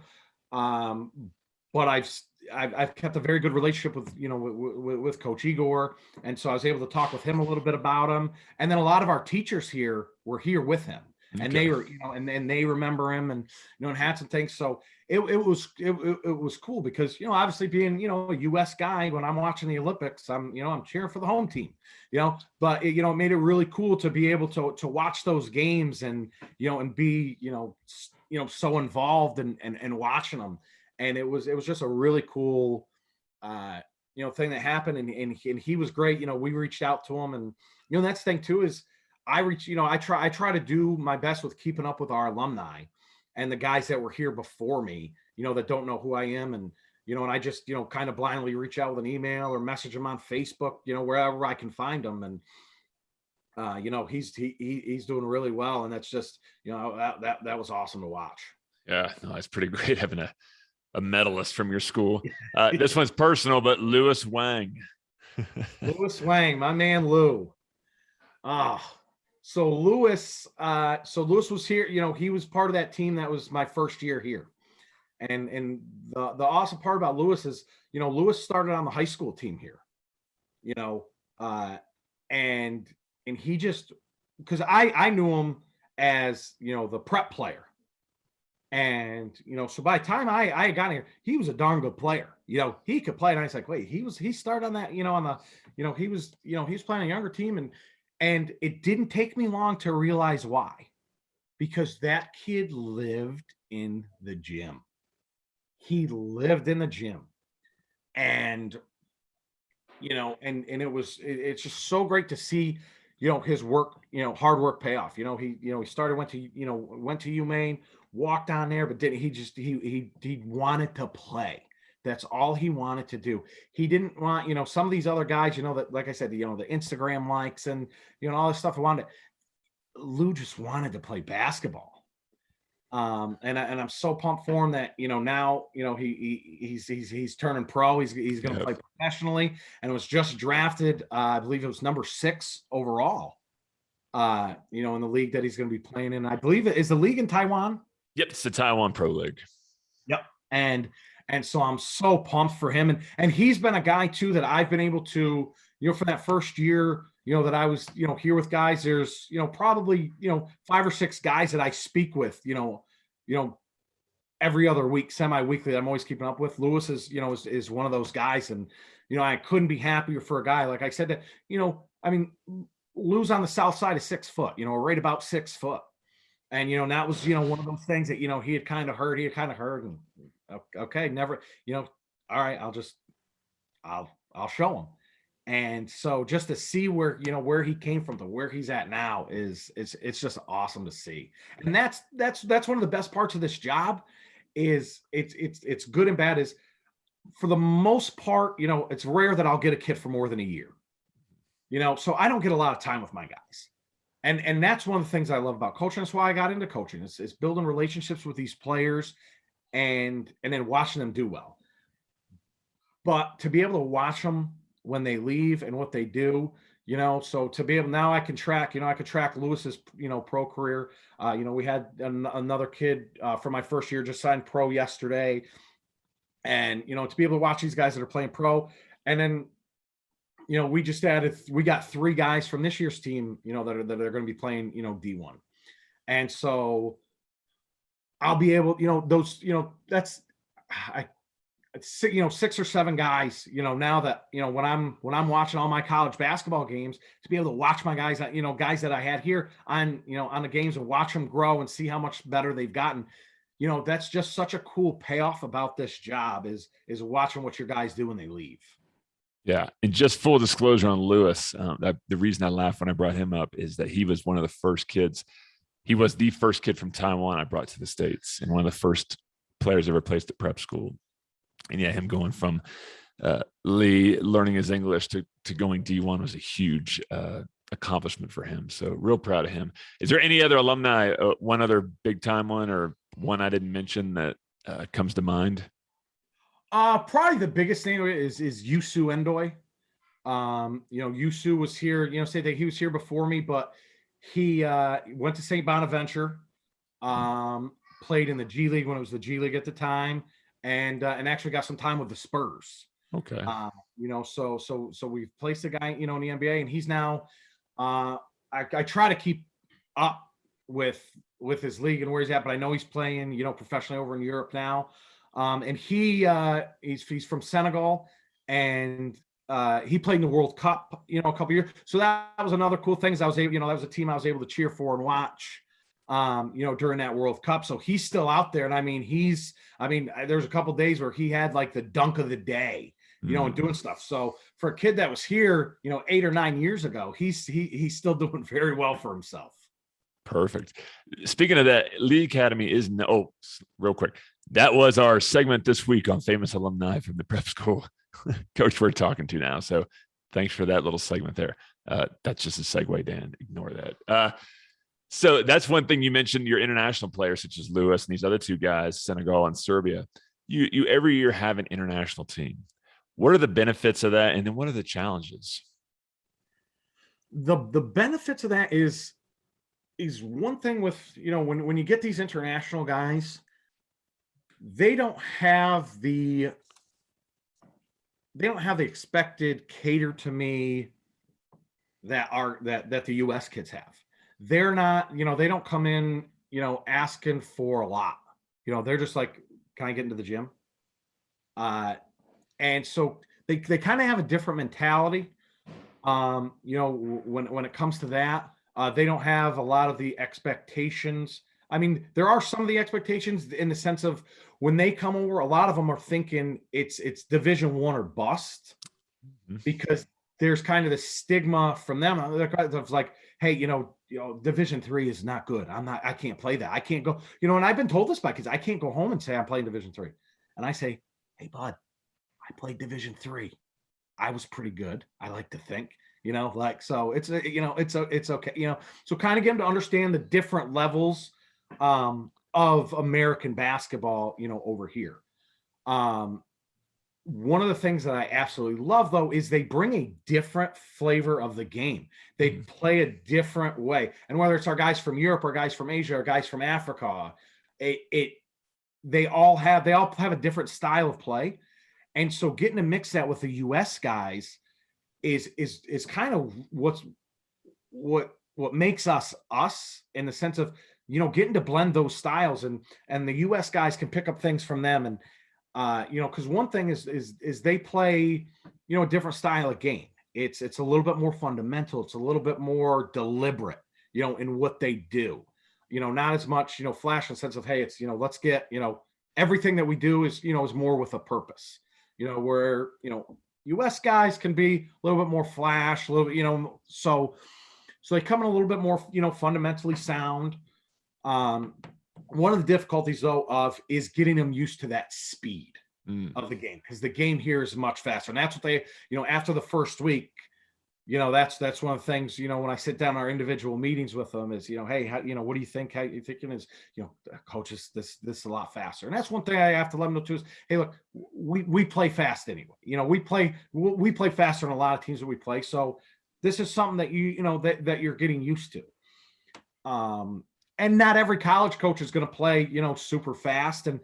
um, but I've, I've I've kept a very good relationship with you know with, with, Coach Igor, and so I was able to talk with him a little bit about him. And then a lot of our teachers here were here with him, and they were you know and, and they remember him and you know and had some things. So it, it was it, it, was cool because you know obviously being you know a U.S. guy when I'm watching the Olympics, I'm you know I'm cheering for the home team, you know. But it, you know it made it really cool to be able to to watch those games and you know and be you know you know so involved and and, and watching them. And it was it was just a really cool uh you know thing that happened and and he, and he was great. You know we reached out to him and you know that's thing too is I reach you know I try I try to do my best with keeping up with our alumni and the guys that were here before me, you know, that don't know who I am. And, you know, and I just, you know, kind of blindly reach out with an email or message them on Facebook, you know, wherever I can find them. And, uh, you know, he's, he, he he's doing really well. And that's just, you know, that, that, that was awesome to watch. Yeah, no, it's pretty great having a, a medalist from your school. Uh, this one's personal, but Lewis Wang. Lewis Wang, my man Lou. Ah, so Lewis, uh, so Lewis was here. You know, he was part of that team that was my first year here. And and the the awesome part about Lewis is, you know, Lewis started on the high school team here. You know, uh, and and he just because I I knew him as you know the prep player. And you know, so by the time I I got here, he was a darn good player. You know, he could play, and I was like, wait, he was he started on that, you know, on the, you know, he was, you know, he was playing a younger team, and and it didn't take me long to realize why, because that kid lived in the gym. He lived in the gym, and you know, and and it was it- it's just so great to see, you know, his work, you know, hard work pay off. You know, he you know he started went to you know went to UMaine, walked on there, but didn't he just he he he wanted to play. That's all he wanted to do. He didn't want, you know, some of these other guys, you know, that like I said, you know, the Instagram likes and you know all this stuff. I wanted. Lou just wanted to play basketball. Um, and I, and I'm so pumped for him that you know now you know he, he he's he's he's turning pro. He's he's going to Yep. play professionally, and was just drafted. Uh, I believe it was number six overall. Uh, you know, in the league that he's going to be playing in. I believe it is the league in Taiwan Yep, it's the Taiwan Pro League. Yep, and and so I'm so pumped for him and and he's been a guy too that I've been able to you know for that first year you know that I was you know here with guys there's you know probably you know five or six guys that I speak with you know you know every other week semi-weekly I'm always keeping up with Lewis is you know is, is one of those guys and you know I couldn't be happier for a guy like I said that you know I mean Lou's on the south side of six foot you know right about six foot and you know that was you know one of those things that you know he had kind of heard he had kind of heard and okay never you know all right i'll just i'll i'll show him and so just to see where you know where he came from to where he's at now is it's it's just awesome to see and that's that's that's one of the best parts of this job is it's it's it's good and bad is for the most part you know it's rare that i'll get a kid for more than a year you know so i don't get a lot of time with my guys and and that's one of the things I love about coaching. That's why I got into coaching. Is, is building relationships with these players, and and then watching them do well. But to be able to watch them when they leave and what they do, you know, so to be able now I can track. You know, I could track Lewis's you know pro career. Uh, you know, we had an, another kid uh, for my first year just signed pro yesterday, and you know to be able to watch these guys that are playing pro and then, you know, we just added, we got three guys from this year's team, you know, that are, that are going to be playing, you know, D1. And so I'll be able, you know, those, you know, that's, I, it's, si- you know, six or seven guys, you know, now that, you know, when I'm, when I'm watching all my college basketball games, to be able to watch my guys, you know, guys that I had here on, you know, on the games and watch them grow and see how much better they've gotten. You know, that's just such a cool payoff about this job is, is watching what your guys do when they leave. Yeah, and just full disclosure on Lewis, um, that the reason I laughed when I brought him up is that he was one of the first kids. He was the first kid from Taiwan I brought to the states, and one of the first players ever placed at prep school. And yeah, him going from uh, Lee learning his English to to going D1 was a huge uh, accomplishment for him. So real proud of him. Is there any other alumni? Uh, one other big time one, or one I didn't mention that uh, comes to mind? Uh, probably the biggest name is is Youssou Ndoye. Um, you know, Youssou was here. You know, say that he was here before me, but he uh, went to St. Bonaventure. Um, played in the G League when it was the G League at the time, and uh, and actually got some time with the Spurs. Okay. Um, you know, so so so we've placed a guy, you know, in the NBA, and he's now. Uh, I, I try to keep up with with his league and where he's at, but I know he's playing, you know, professionally over in Europe now. Um, and he uh, he's he's from Senegal, and uh, he played in the World Cup, you know, a couple years. So that, was another cool thing. Is I was able, you know, that was a team I was able to cheer for and watch, um, you know, during that World Cup. So he's still out there, and I mean, he's, I mean, there's a couple days where he had like the dunk of the day, you know, and Mm. doing stuff. So for a kid that was here, you know, eight or nine years ago, he's he he's still doing very well for himself. Perfect. Speaking of that, Lee Academy is no. Oh, real quick, that was our segment this week on famous alumni from the prep school. Coach, we're talking to now. So thanks for that little segment there. Uh, that's just a segue, Dan. Ignore that. Uh, so that's one thing you mentioned. Your international players, such as Lewis and these other two guys, Senegal and Serbia. You you every year have an international team. What are the benefits of that, and then what are the challenges? the the benefits of that is is one thing with you know when when you get these international guys they don't have the they don't have the expected cater to me that are that that the US kids have they're not you know they don't come in you know asking for a lot you know they're just like can I get into the gym uh and so they they kind of have a different mentality um, you know, when when it comes to that, uh, they don't have a lot of the expectations. I mean, there are some of the expectations in the sense of when they come over, a lot of them are thinking it's it's Division One or bust Mhm. because there's kind of the stigma from them they're kind of like, hey, you know, you know, Division Three is not good. I'm not. I can't play that. I can't go. You know, and I've been told this by kids. I can't go home and say I'm playing Division Three, and I say, hey, bud, I played Division Three. I was pretty good. I like to think, you know, like so it's a, you know, it's a, it's okay, you know. So kind of get them to understand the different levels um of American basketball, you know, over here. Um one of the things that I absolutely love though is they bring a different flavor of the game. They Mhm. play a different way. And whether it's our guys from Europe or guys from Asia or guys from Africa, it, it they all have they all have a different style of play. And so getting to mix that with the US guys is is is kind of what's what what makes us us in the sense of you know getting to blend those styles and and the US guys can pick up things from them and uh you know cuz one thing is is is they play you know a different style of game. It's it's a little bit more fundamental, it's a little bit more deliberate, you know, in what they do. You know, not as much, you know, flash in the sense of hey, it's you know, let's get, you know, everything that we do is, you know, is more with a purpose. You know, where, you know, US guys can be a little bit more flash, a little bit, you know, so so they come in a little bit more, you know, fundamentally sound. Um, one of the difficulties though of is getting them used to that speed Mm. of the game because the game here is much faster, and that's what they, you know, after the first week, you know, that's that's one of the things, you know, when I sit down our individual meetings with them is, you know, hey, how, you know, what do you think? How you thinking is, you know, coaches, this this is a lot faster, and that's one thing I have to let them know too is, hey, look, we we play fast anyway. You know, we play we we play faster than a lot of teams that we play, so this is something that you you know that that you're getting used to. Um, and not every college coach is going to play, you know, super fast. And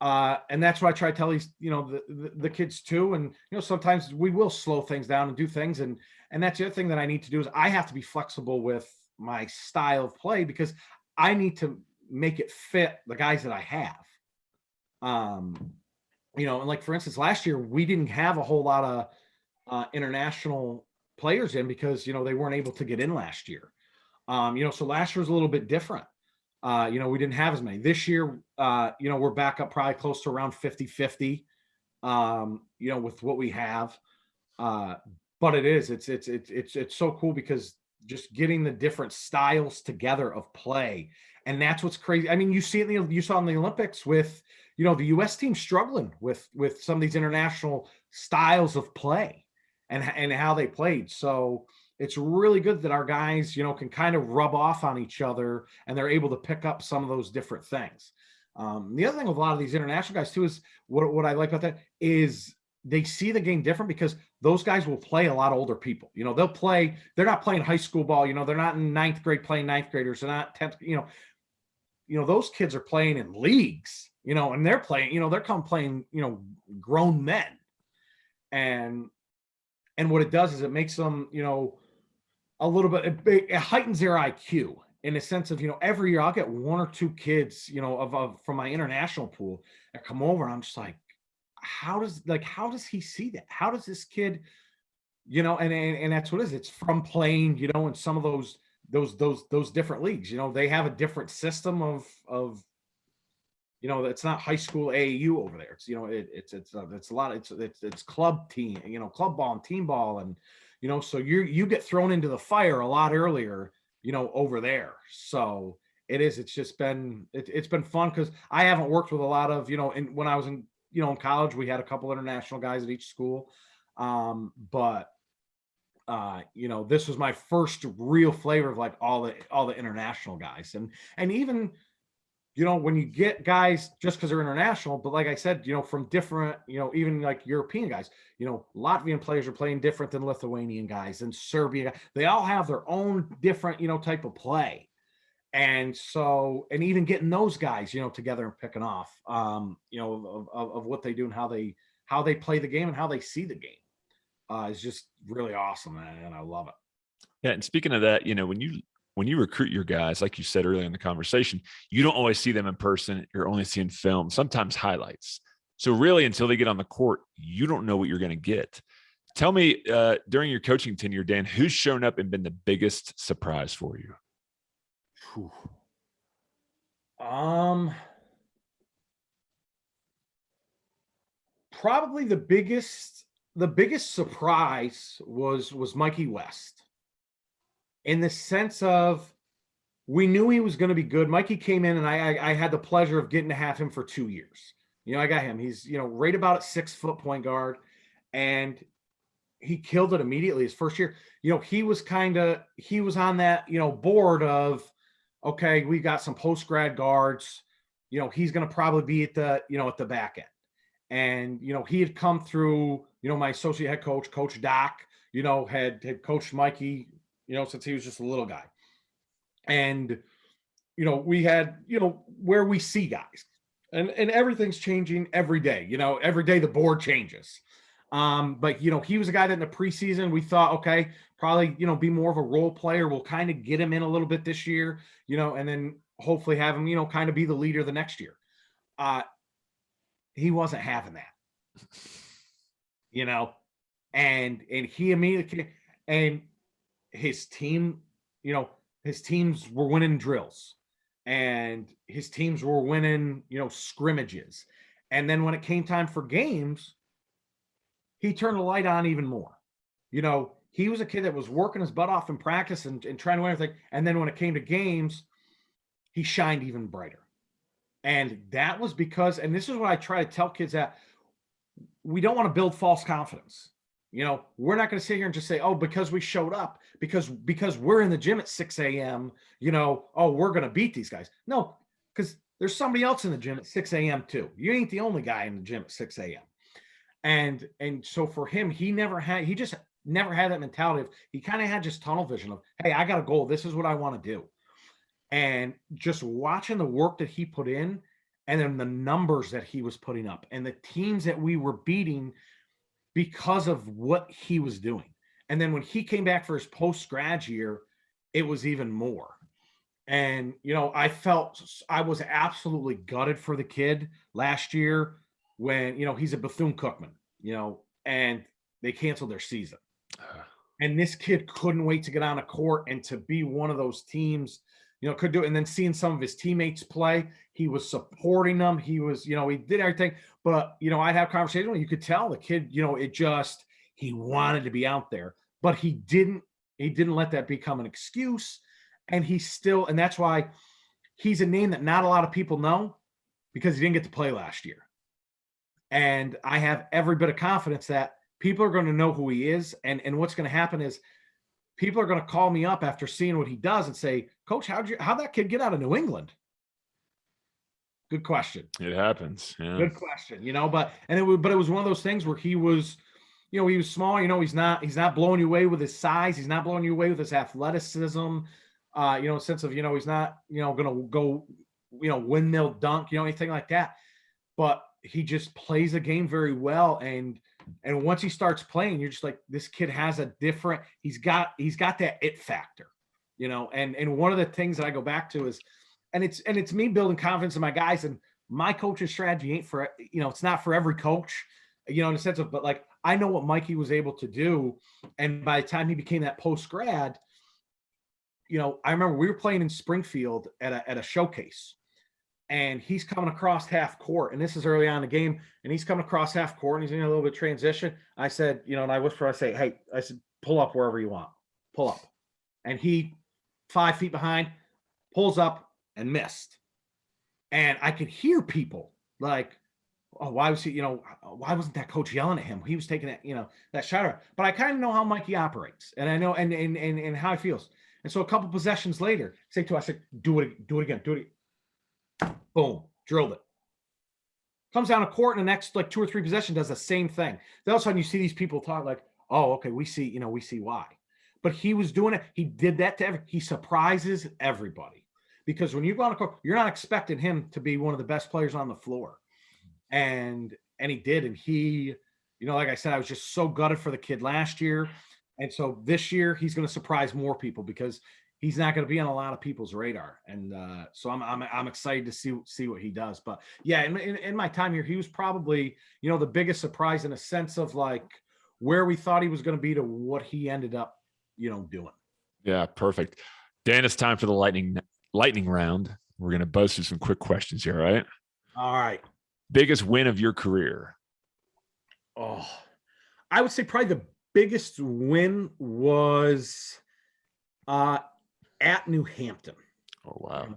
Uh, and that's what I try to tell these, you know, the, the, the kids too. And, you know, sometimes we will slow things down and do things. And, and that's the other thing that I need to do is I have to be flexible with my style of play because I need to make it fit the guys that I have. Um, you know, and like for instance, last year we didn't have a whole lot of uh, international players in because you know they weren't able to get in last year. Um, you know, so last year was a little bit different. Uh, you know, we didn't have as many. This year, uh, you know, we're back up probably close to around 50-50, um, you know, with what we have. Uh, but it is, it's, it's, it's, it's, it's so cool because just getting the different styles together of play. And that's what's crazy. I mean, you see it in the, you saw in the Olympics with, you know, the US team struggling with, with some of these international styles of play and, and how they played. So, it's really good that our guys, you know, can kind of rub off on each other and they're able to pick up some of those different things. Um, the other thing with a lot of these international guys too is what, what I like about that is they see the game different because those guys will play a lot older people. You know, they'll play, they're not playing high school ball, you know, they're not in ninth grade playing ninth graders, they're not 10th, you know, you know, those kids are playing in leagues, you know, and they're playing, you know, they're come playing, you know, grown men. And and what it does is it makes them, you know, a little bit, it, it heightens their IQ in a sense of, you know, every year I'll get one or two kids, you know, of, of from my international pool that come over. I'm just like, how does like, how does he see that? How does this kid, you know, and, and, and that's what it is. It's from playing, you know, in some of those, those, those, those different leagues, you know, they have a different system of, of, you know, it's not high school AAU over there. It's, you know, it, it's, it's, uh, it's a lot, it's, it's, it's club team, you know, club ball and team ball and, you know, so you you get thrown into the fire a lot earlier, you know, over there. So it is, it's just been, it, it's been fun because I haven't worked with a lot of, you know, and when I was in, you know, in college, we had a couple international guys at each school. Um, but uh, you know, this was my first real flavor of like all the all the international guys. And and even you know, when you get guys just because they're international, but like I said, you know, from different, you know, even like European guys, you know, Latvian players are playing different than Lithuanian guys and Serbian. They all have their own different, you know, type of play. And so, and even getting those guys, you know, together and picking off, um, you know, of, of, of what they do and how they, how they play the game and how they see the game uh, is just really awesome. And I love it. Yeah. And speaking of that, you know, when you when you recruit your guys, like you said earlier in the conversation, you don't always see them in person. You're only seeing film, sometimes highlights. So really, until they get on the court, you don't know what you're going to get. Tell me uh, during your coaching tenure, Dan, who's shown up and been the biggest surprise for you? Whew. Um, probably the biggest the biggest surprise was was Mikey West in the sense of we knew he was going to be good. Mikey came in and I, I, I had the pleasure of getting to have him for two years. You know, I got him. He's, you know, right about at six foot point guard and he killed it immediately his first year. You know, he was kind of, he was on that, you know, board of, okay, we got some post grad guards, you know, he's going to probably be at the, you know, at the back end. And, you know, he had come through, you know, my associate head coach, coach Doc, you know, had, had coached Mikey you know, since he was just a little guy. And, you know, we had, you know, where we see guys and, and everything's changing every day, you know, every day the board changes. Um, but you know, he was a guy that in the preseason we thought, okay, probably, you know, be more of a role player. We'll kind of get him in a little bit this year, you know, and then hopefully have him, you know, kind of be the leader the next year. Uh, he wasn't having that, you know, and, and he immediately, and his team, you know, his teams were winning drills and his teams were winning, you know, scrimmages. And then when it came time for games, he turned the light on even more. You know, he was a kid that was working his butt off in practice and, and trying to win everything. And then when it came to games, he shined even brighter. And that was because, and this is what I try to tell kids that we don't want to build false confidence. You know, we're not going to sit here and just say, oh, because we showed up, because because we're in the gym at 6 a.m., you know, oh, we're going to beat these guys. No, because there's somebody else in the gym at 6 a.m. too. You ain't the only guy in the gym at 6 a.m. And and so for him, he never had, he just never had that mentality of he kind of had just tunnel vision of, hey, I got a goal. This is what I want to do. And just watching the work that he put in and then the numbers that he was putting up and the teams that we were beating because of what he was doing. And then when he came back for his post grad year, it was even more. And, you know, I felt I was absolutely gutted for the kid last year when, you know, he's a Bethune Cookman, you know, and they canceled their season. And this kid couldn't wait to get on a court and to be one of those teams, you know, could do it. And then seeing some of his teammates play, he was supporting them. He was, you know, he did everything. But, you know, I'd have conversations you could tell the kid, you know, it just, he wanted to be out there, but he didn't, he didn't let that become an excuse. And he still, and that's why he's a name that not a lot of people know because he didn't get to play last year. And I have every bit of confidence that people are going to know who he is. And, and what's going to happen is people are going to call me up after seeing what he does and say, Coach, how'd you how'd that kid get out of New England? Good question. It happens. Yeah. Good question. You know, but and it was but it was one of those things where he was, you know, he was small. You know, he's not he's not blowing you away with his size. He's not blowing you away with his athleticism. Uh, you know, sense of you know he's not you know gonna go you know windmill dunk you know anything like that. But he just plays the game very well and and once he starts playing, you're just like, this kid has a different, he's got, he's got that it factor, you know? And, and one of the things that I go back to is, and it's, and it's me building confidence in my guys and my coaching strategy ain't for, you know, it's not for every coach, you know, in a sense of, but like, I know what Mikey was able to do. And by the time he became that post grad, you know, I remember we were playing in Springfield at a, at a showcase and he's coming across half court. And this is early on in the game, and he's coming across half court, and he's in a little bit of transition. I said, you know, and I whisper, I say, hey, I said, pull up wherever you want, pull up. And he, five feet behind, pulls up and missed. And I could hear people like, oh, why was he, you know, why wasn't that coach yelling at him? He was taking that, you know, that shot. But I kind of know how Mikey operates, and I know and and and, and how he feels. And so a couple possessions later, say to us, I said, do it, do it again, do it. Boom, drilled it. Comes down a court in the next like two or three possessions, does the same thing. Then all of a sudden you see these people talk like, oh, okay, we see, you know, we see why. But he was doing it. He did that to every, he surprises everybody. Because when you go on a court, you're not expecting him to be one of the best players on the floor. And and he did. And he, you know, like I said, I was just so gutted for the kid last year. And so this year he's going to surprise more people because he's not going to be on a lot of people's radar. And uh, so I'm, I'm, I'm excited to see, see what he does. But yeah, in, in, in, my time here, he was probably, you know, the biggest surprise in a sense of like where we thought he was going to be to what he ended up, you know, doing. Yeah, perfect. Dan, it's time for the lightning lightning round. We're going to buzz through some quick questions here, right? All right. Biggest win of your career? Oh, I would say probably the biggest win was uh at New Hampton. Oh wow.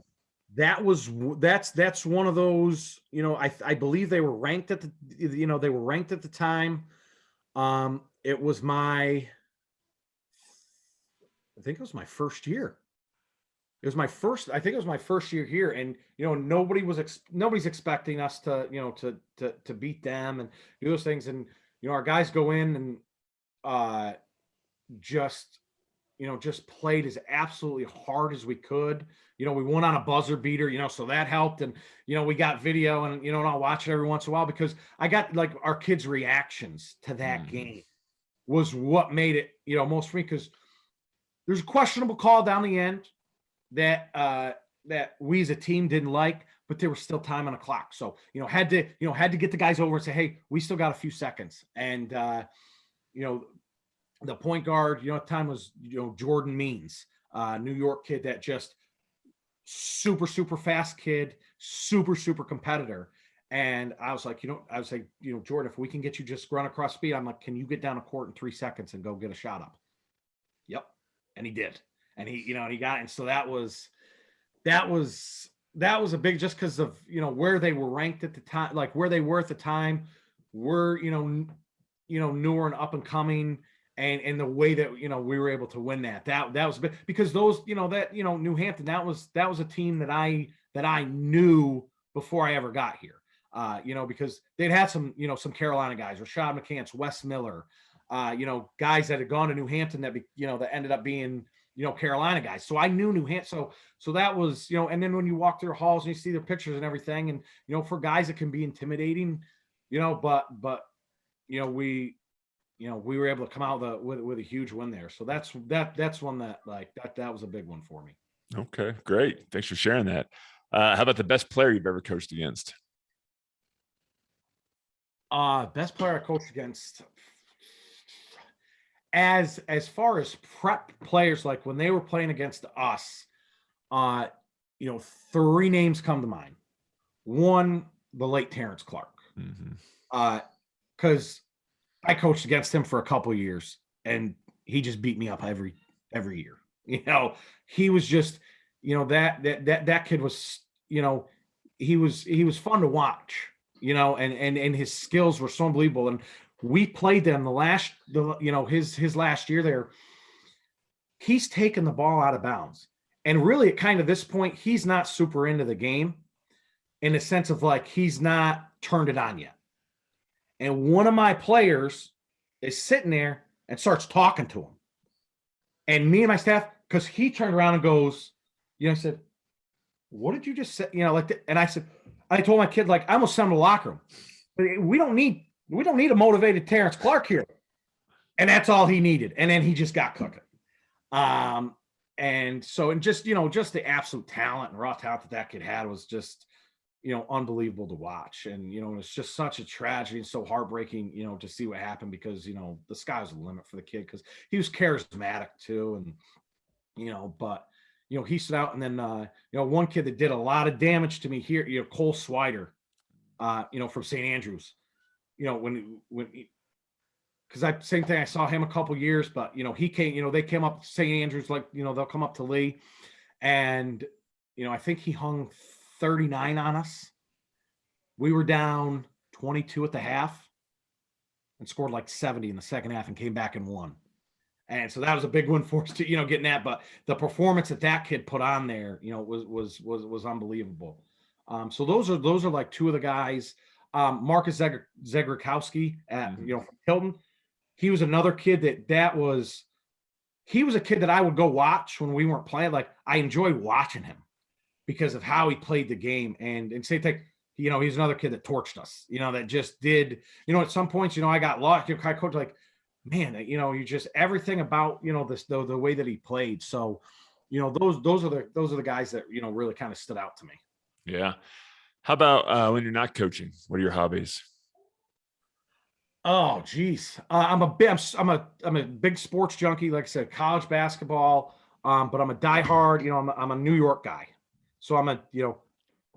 That was that's that's one of those, you know, I I believe they were ranked at the you know, they were ranked at the time. Um it was my I think it was my first year. It was my first I think it was my first year here and you know nobody was ex, nobody's expecting us to, you know, to to to beat them and do those things and you know our guys go in and uh just you know, just played as absolutely hard as we could. You know, we won on a buzzer beater, you know, so that helped. And, you know, we got video and, you know, and I'll watch it every once in a while because I got like our kids' reactions to that mm. game was what made it, you know, most for me because there's a questionable call down the end that, uh, that we as a team didn't like, but there was still time on the clock. So, you know, had to, you know, had to get the guys over and say, Hey, we still got a few seconds. And, uh, you know, the point guard, you know, time was, you know, Jordan Means, uh, New York kid that just super, super fast kid, super, super competitor. And I was like, you know, I was like, you know, Jordan, if we can get you just run across speed, I'm like, can you get down a court in three seconds and go get a shot up? Yep. And he did. And he, you know, he got, and so that was, that was, that was a big, just because of, you know, where they were ranked at the time, like where they were at the time, were, you know, you know, newer and up and coming and and the way that you know we were able to win that that that was big because those you know that you know New Hampton that was that was a team that I that I knew before I ever got here uh you know because they'd had some you know some Carolina guys Rashad McCants Wes Miller uh you know guys that had gone to New Hampton that be, you know that ended up being you know, Carolina guys. So I knew New Hampshire. So, so that was, you know, and then when you walk through halls and you see their pictures and everything, and, you know, for guys, it can be intimidating, you know, but, but, you know, we, you know, we were able to come out with with, with a huge win there. So that's, that, that's one that like, that, that was a big one for me. Okay, great. Thanks for sharing that. Uh, how about the best player you've ever coached against? Uh, best player I coached against. As as far as prep players, like when they were playing against us, uh, you know, three names come to mind. One, the late Terrence Clark. Mhm. Uh, because I coached against him for a couple years and he just beat me up every every year. You know, he was just, you know, that that that that kid was, you know, he was he was fun to watch, you know, and and and his skills were so unbelievable. And we played them the last the you know his his last year there. He's taken the ball out of bounds. And really at kind of this point, he's not super into the game in the sense of like he's not turned it on yet. And one of my players is sitting there and starts talking to him. And me and my staff, because he turned around and goes, you know, I said, What did you just say? You know, like, and I said, I told my kid, like, I almost sent him to the locker room. We don't need, we don't need a motivated Terrence Clark here. And that's all he needed. And then he just got cooking. Um, and so, and just, you know, just the absolute talent and raw talent that that kid had was just, you know, unbelievable to watch. And, you know, it's just such a tragedy and so heartbreaking, you know, to see what happened because, you know, the sky's the limit for the kid because he was charismatic too. And, you know, but, you know, he stood out. And then, uh, you know, one kid that did a lot of damage to me here, you know, Cole Swider, uh, you know, from St. Andrews, you know, when, when, because I same thing. I saw him a couple years, but you know, he came. You know, they came up St. Andrews, like you know, they'll come up to Lee, and you know, I think he hung 39 on us. We were down 22 at the half, and scored like 70 in the second half, and came back and won. And so that was a big one for us to you know getting that. But the performance that that kid put on there, you know, was was was was unbelievable. Um, so those are those are like two of the guys. Um, Marcus Zegr- Zegarowski at Mhm. you know from Tilton he was another kid that that was he was a kid that I would go watch when we weren't playing. Like I enjoyed watching him because of how he played the game. And and same thing, you know, he's another kid that torched us, you know, that just did, you know, at some points, you know, I got lost. You know, of coach like, man, you know, you just everything about, you know, this the, the way that he played. So, you know, those those are the those are the guys that, you know, really kind of stood out to me. Yeah. How about uh, when you're not coaching? What are your hobbies? Oh, geez. Uh, I'm a big, I'm, I'm a, I'm a big sports junkie. Like I said, college basketball. Um, but I'm a diehard. You know, I'm a, I'm a New York guy. So I'm a, you know,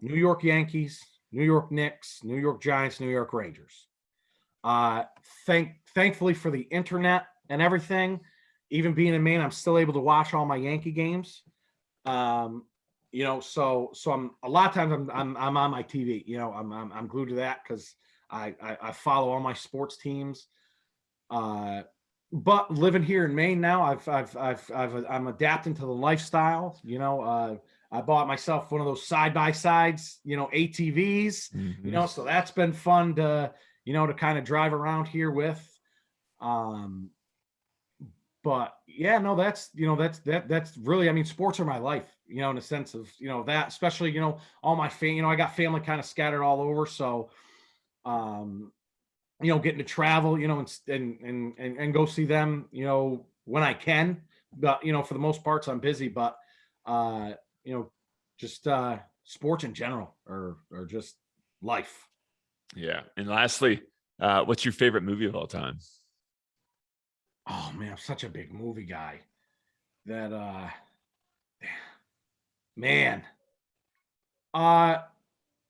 New York Yankees, New York Knicks, New York Giants, New York Rangers. Uh, thank, thankfully for the internet and everything. Even being in Maine, I'm still able to watch all my Yankee games. Um, you know, so so I'm a lot of times I'm I'm, I'm on my TV. You know, I'm I'm, I'm glued to that because I, I I follow all my sports teams. Uh, but living here in Maine now, I've I've I've, I've I'm adapting to the lifestyle. You know, uh, I bought myself one of those side by sides. You know, ATVs. Mhm. You know, so that's been fun to you know to kind of drive around here with. Um, but yeah, no, that's you know that's that that's really I mean sports are my life. You know, in a sense of you know that especially you know all my fam you know I got family kind of scattered all over, so um you know getting to travel you know and and and and, go see them you know when I can, but you know for the most parts I'm busy, but uh you know just uh sports in general or or just life. Yeah. And lastly, uh, what's your favorite movie of all time? Oh man, I'm such a big movie guy that uh man. Uh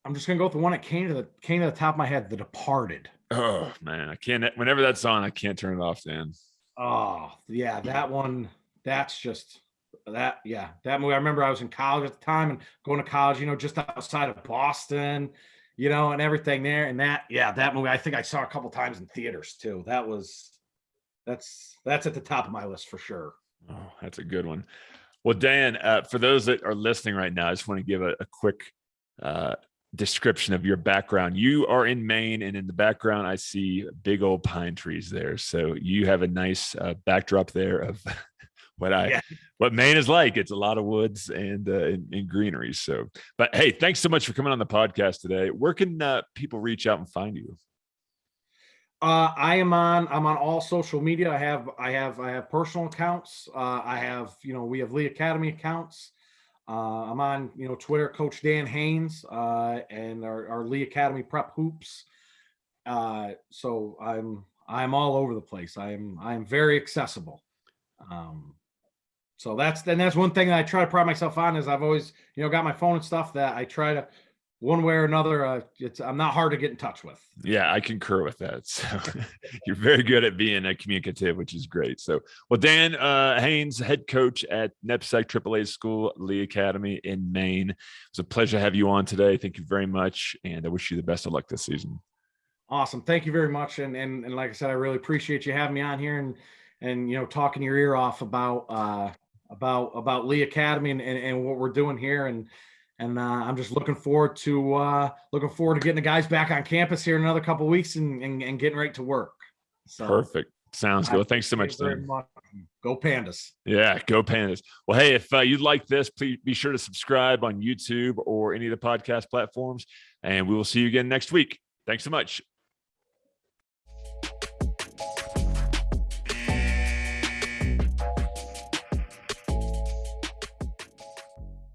I'm just gonna go with the one that came to the came to the top of my head, The Departed. Oh man, I can't. Whenever that's on, I can't turn it off, Dan. Oh yeah, that one. That's just that. Yeah, that movie. I remember I was in college at the time and going to college. You know, just outside of Boston. You know, and everything there. And that. Yeah, that movie. I think I saw a couple times in theaters too. That was. That's that's at the top of my list for sure. Oh, that's a good one. Well, Dan, uh, for those that are listening right now, I just want to give a, a quick uh, description of your background. You are in Maine, and in the background, I see big old pine trees there. So you have a nice uh, backdrop there of what I Yeah. what Maine is like. It's a lot of woods and uh, and, and greenery. So, but hey, thanks so much for coming on the podcast today. Where can uh, people reach out and find you? Uh, I am on. I'm on all social media. I have. I have. I have personal accounts. Uh, I have. You know, we have Lee Academy accounts. Uh, I'm on. You know, Twitter, Coach Dan Haynes, uh, and our, our Lee Academy Prep Hoops. Uh, so I'm. I'm all over the place. I am. I am very accessible. Um, so that's and that's one thing that I try to pride myself on is I've always you know got my phone and stuff that I try to one way or another. Uh, it's I'm not hard to get in touch with. Yeah, I concur with that. So you're very good at being a communicative, which is great. So, well, Dan uh, Haynes, head coach at NEPSAC AAA School, Lee Academy in Maine. It's a pleasure to have you on today. Thank you very much, and I wish you the best of luck this season. Awesome. Thank you very much. And, and, and like I said, I really appreciate you having me on here and, and, you know, talking your ear off about, uh, about, about Lee Academy and, and, and what we're doing here. And, and, uh, I'm just looking forward to, uh, looking forward to getting the guys back on campus here in another couple weeks and, and, and getting right to work. So Perfect. Sounds good. Thanks so much, thank you very Dan. much. Go Pandas. Yeah, go Pandas. Well, hey, if uh, you'd like this, please be sure to subscribe on YouTube or any of the podcast platforms, and we will see you again next week. Thanks so much.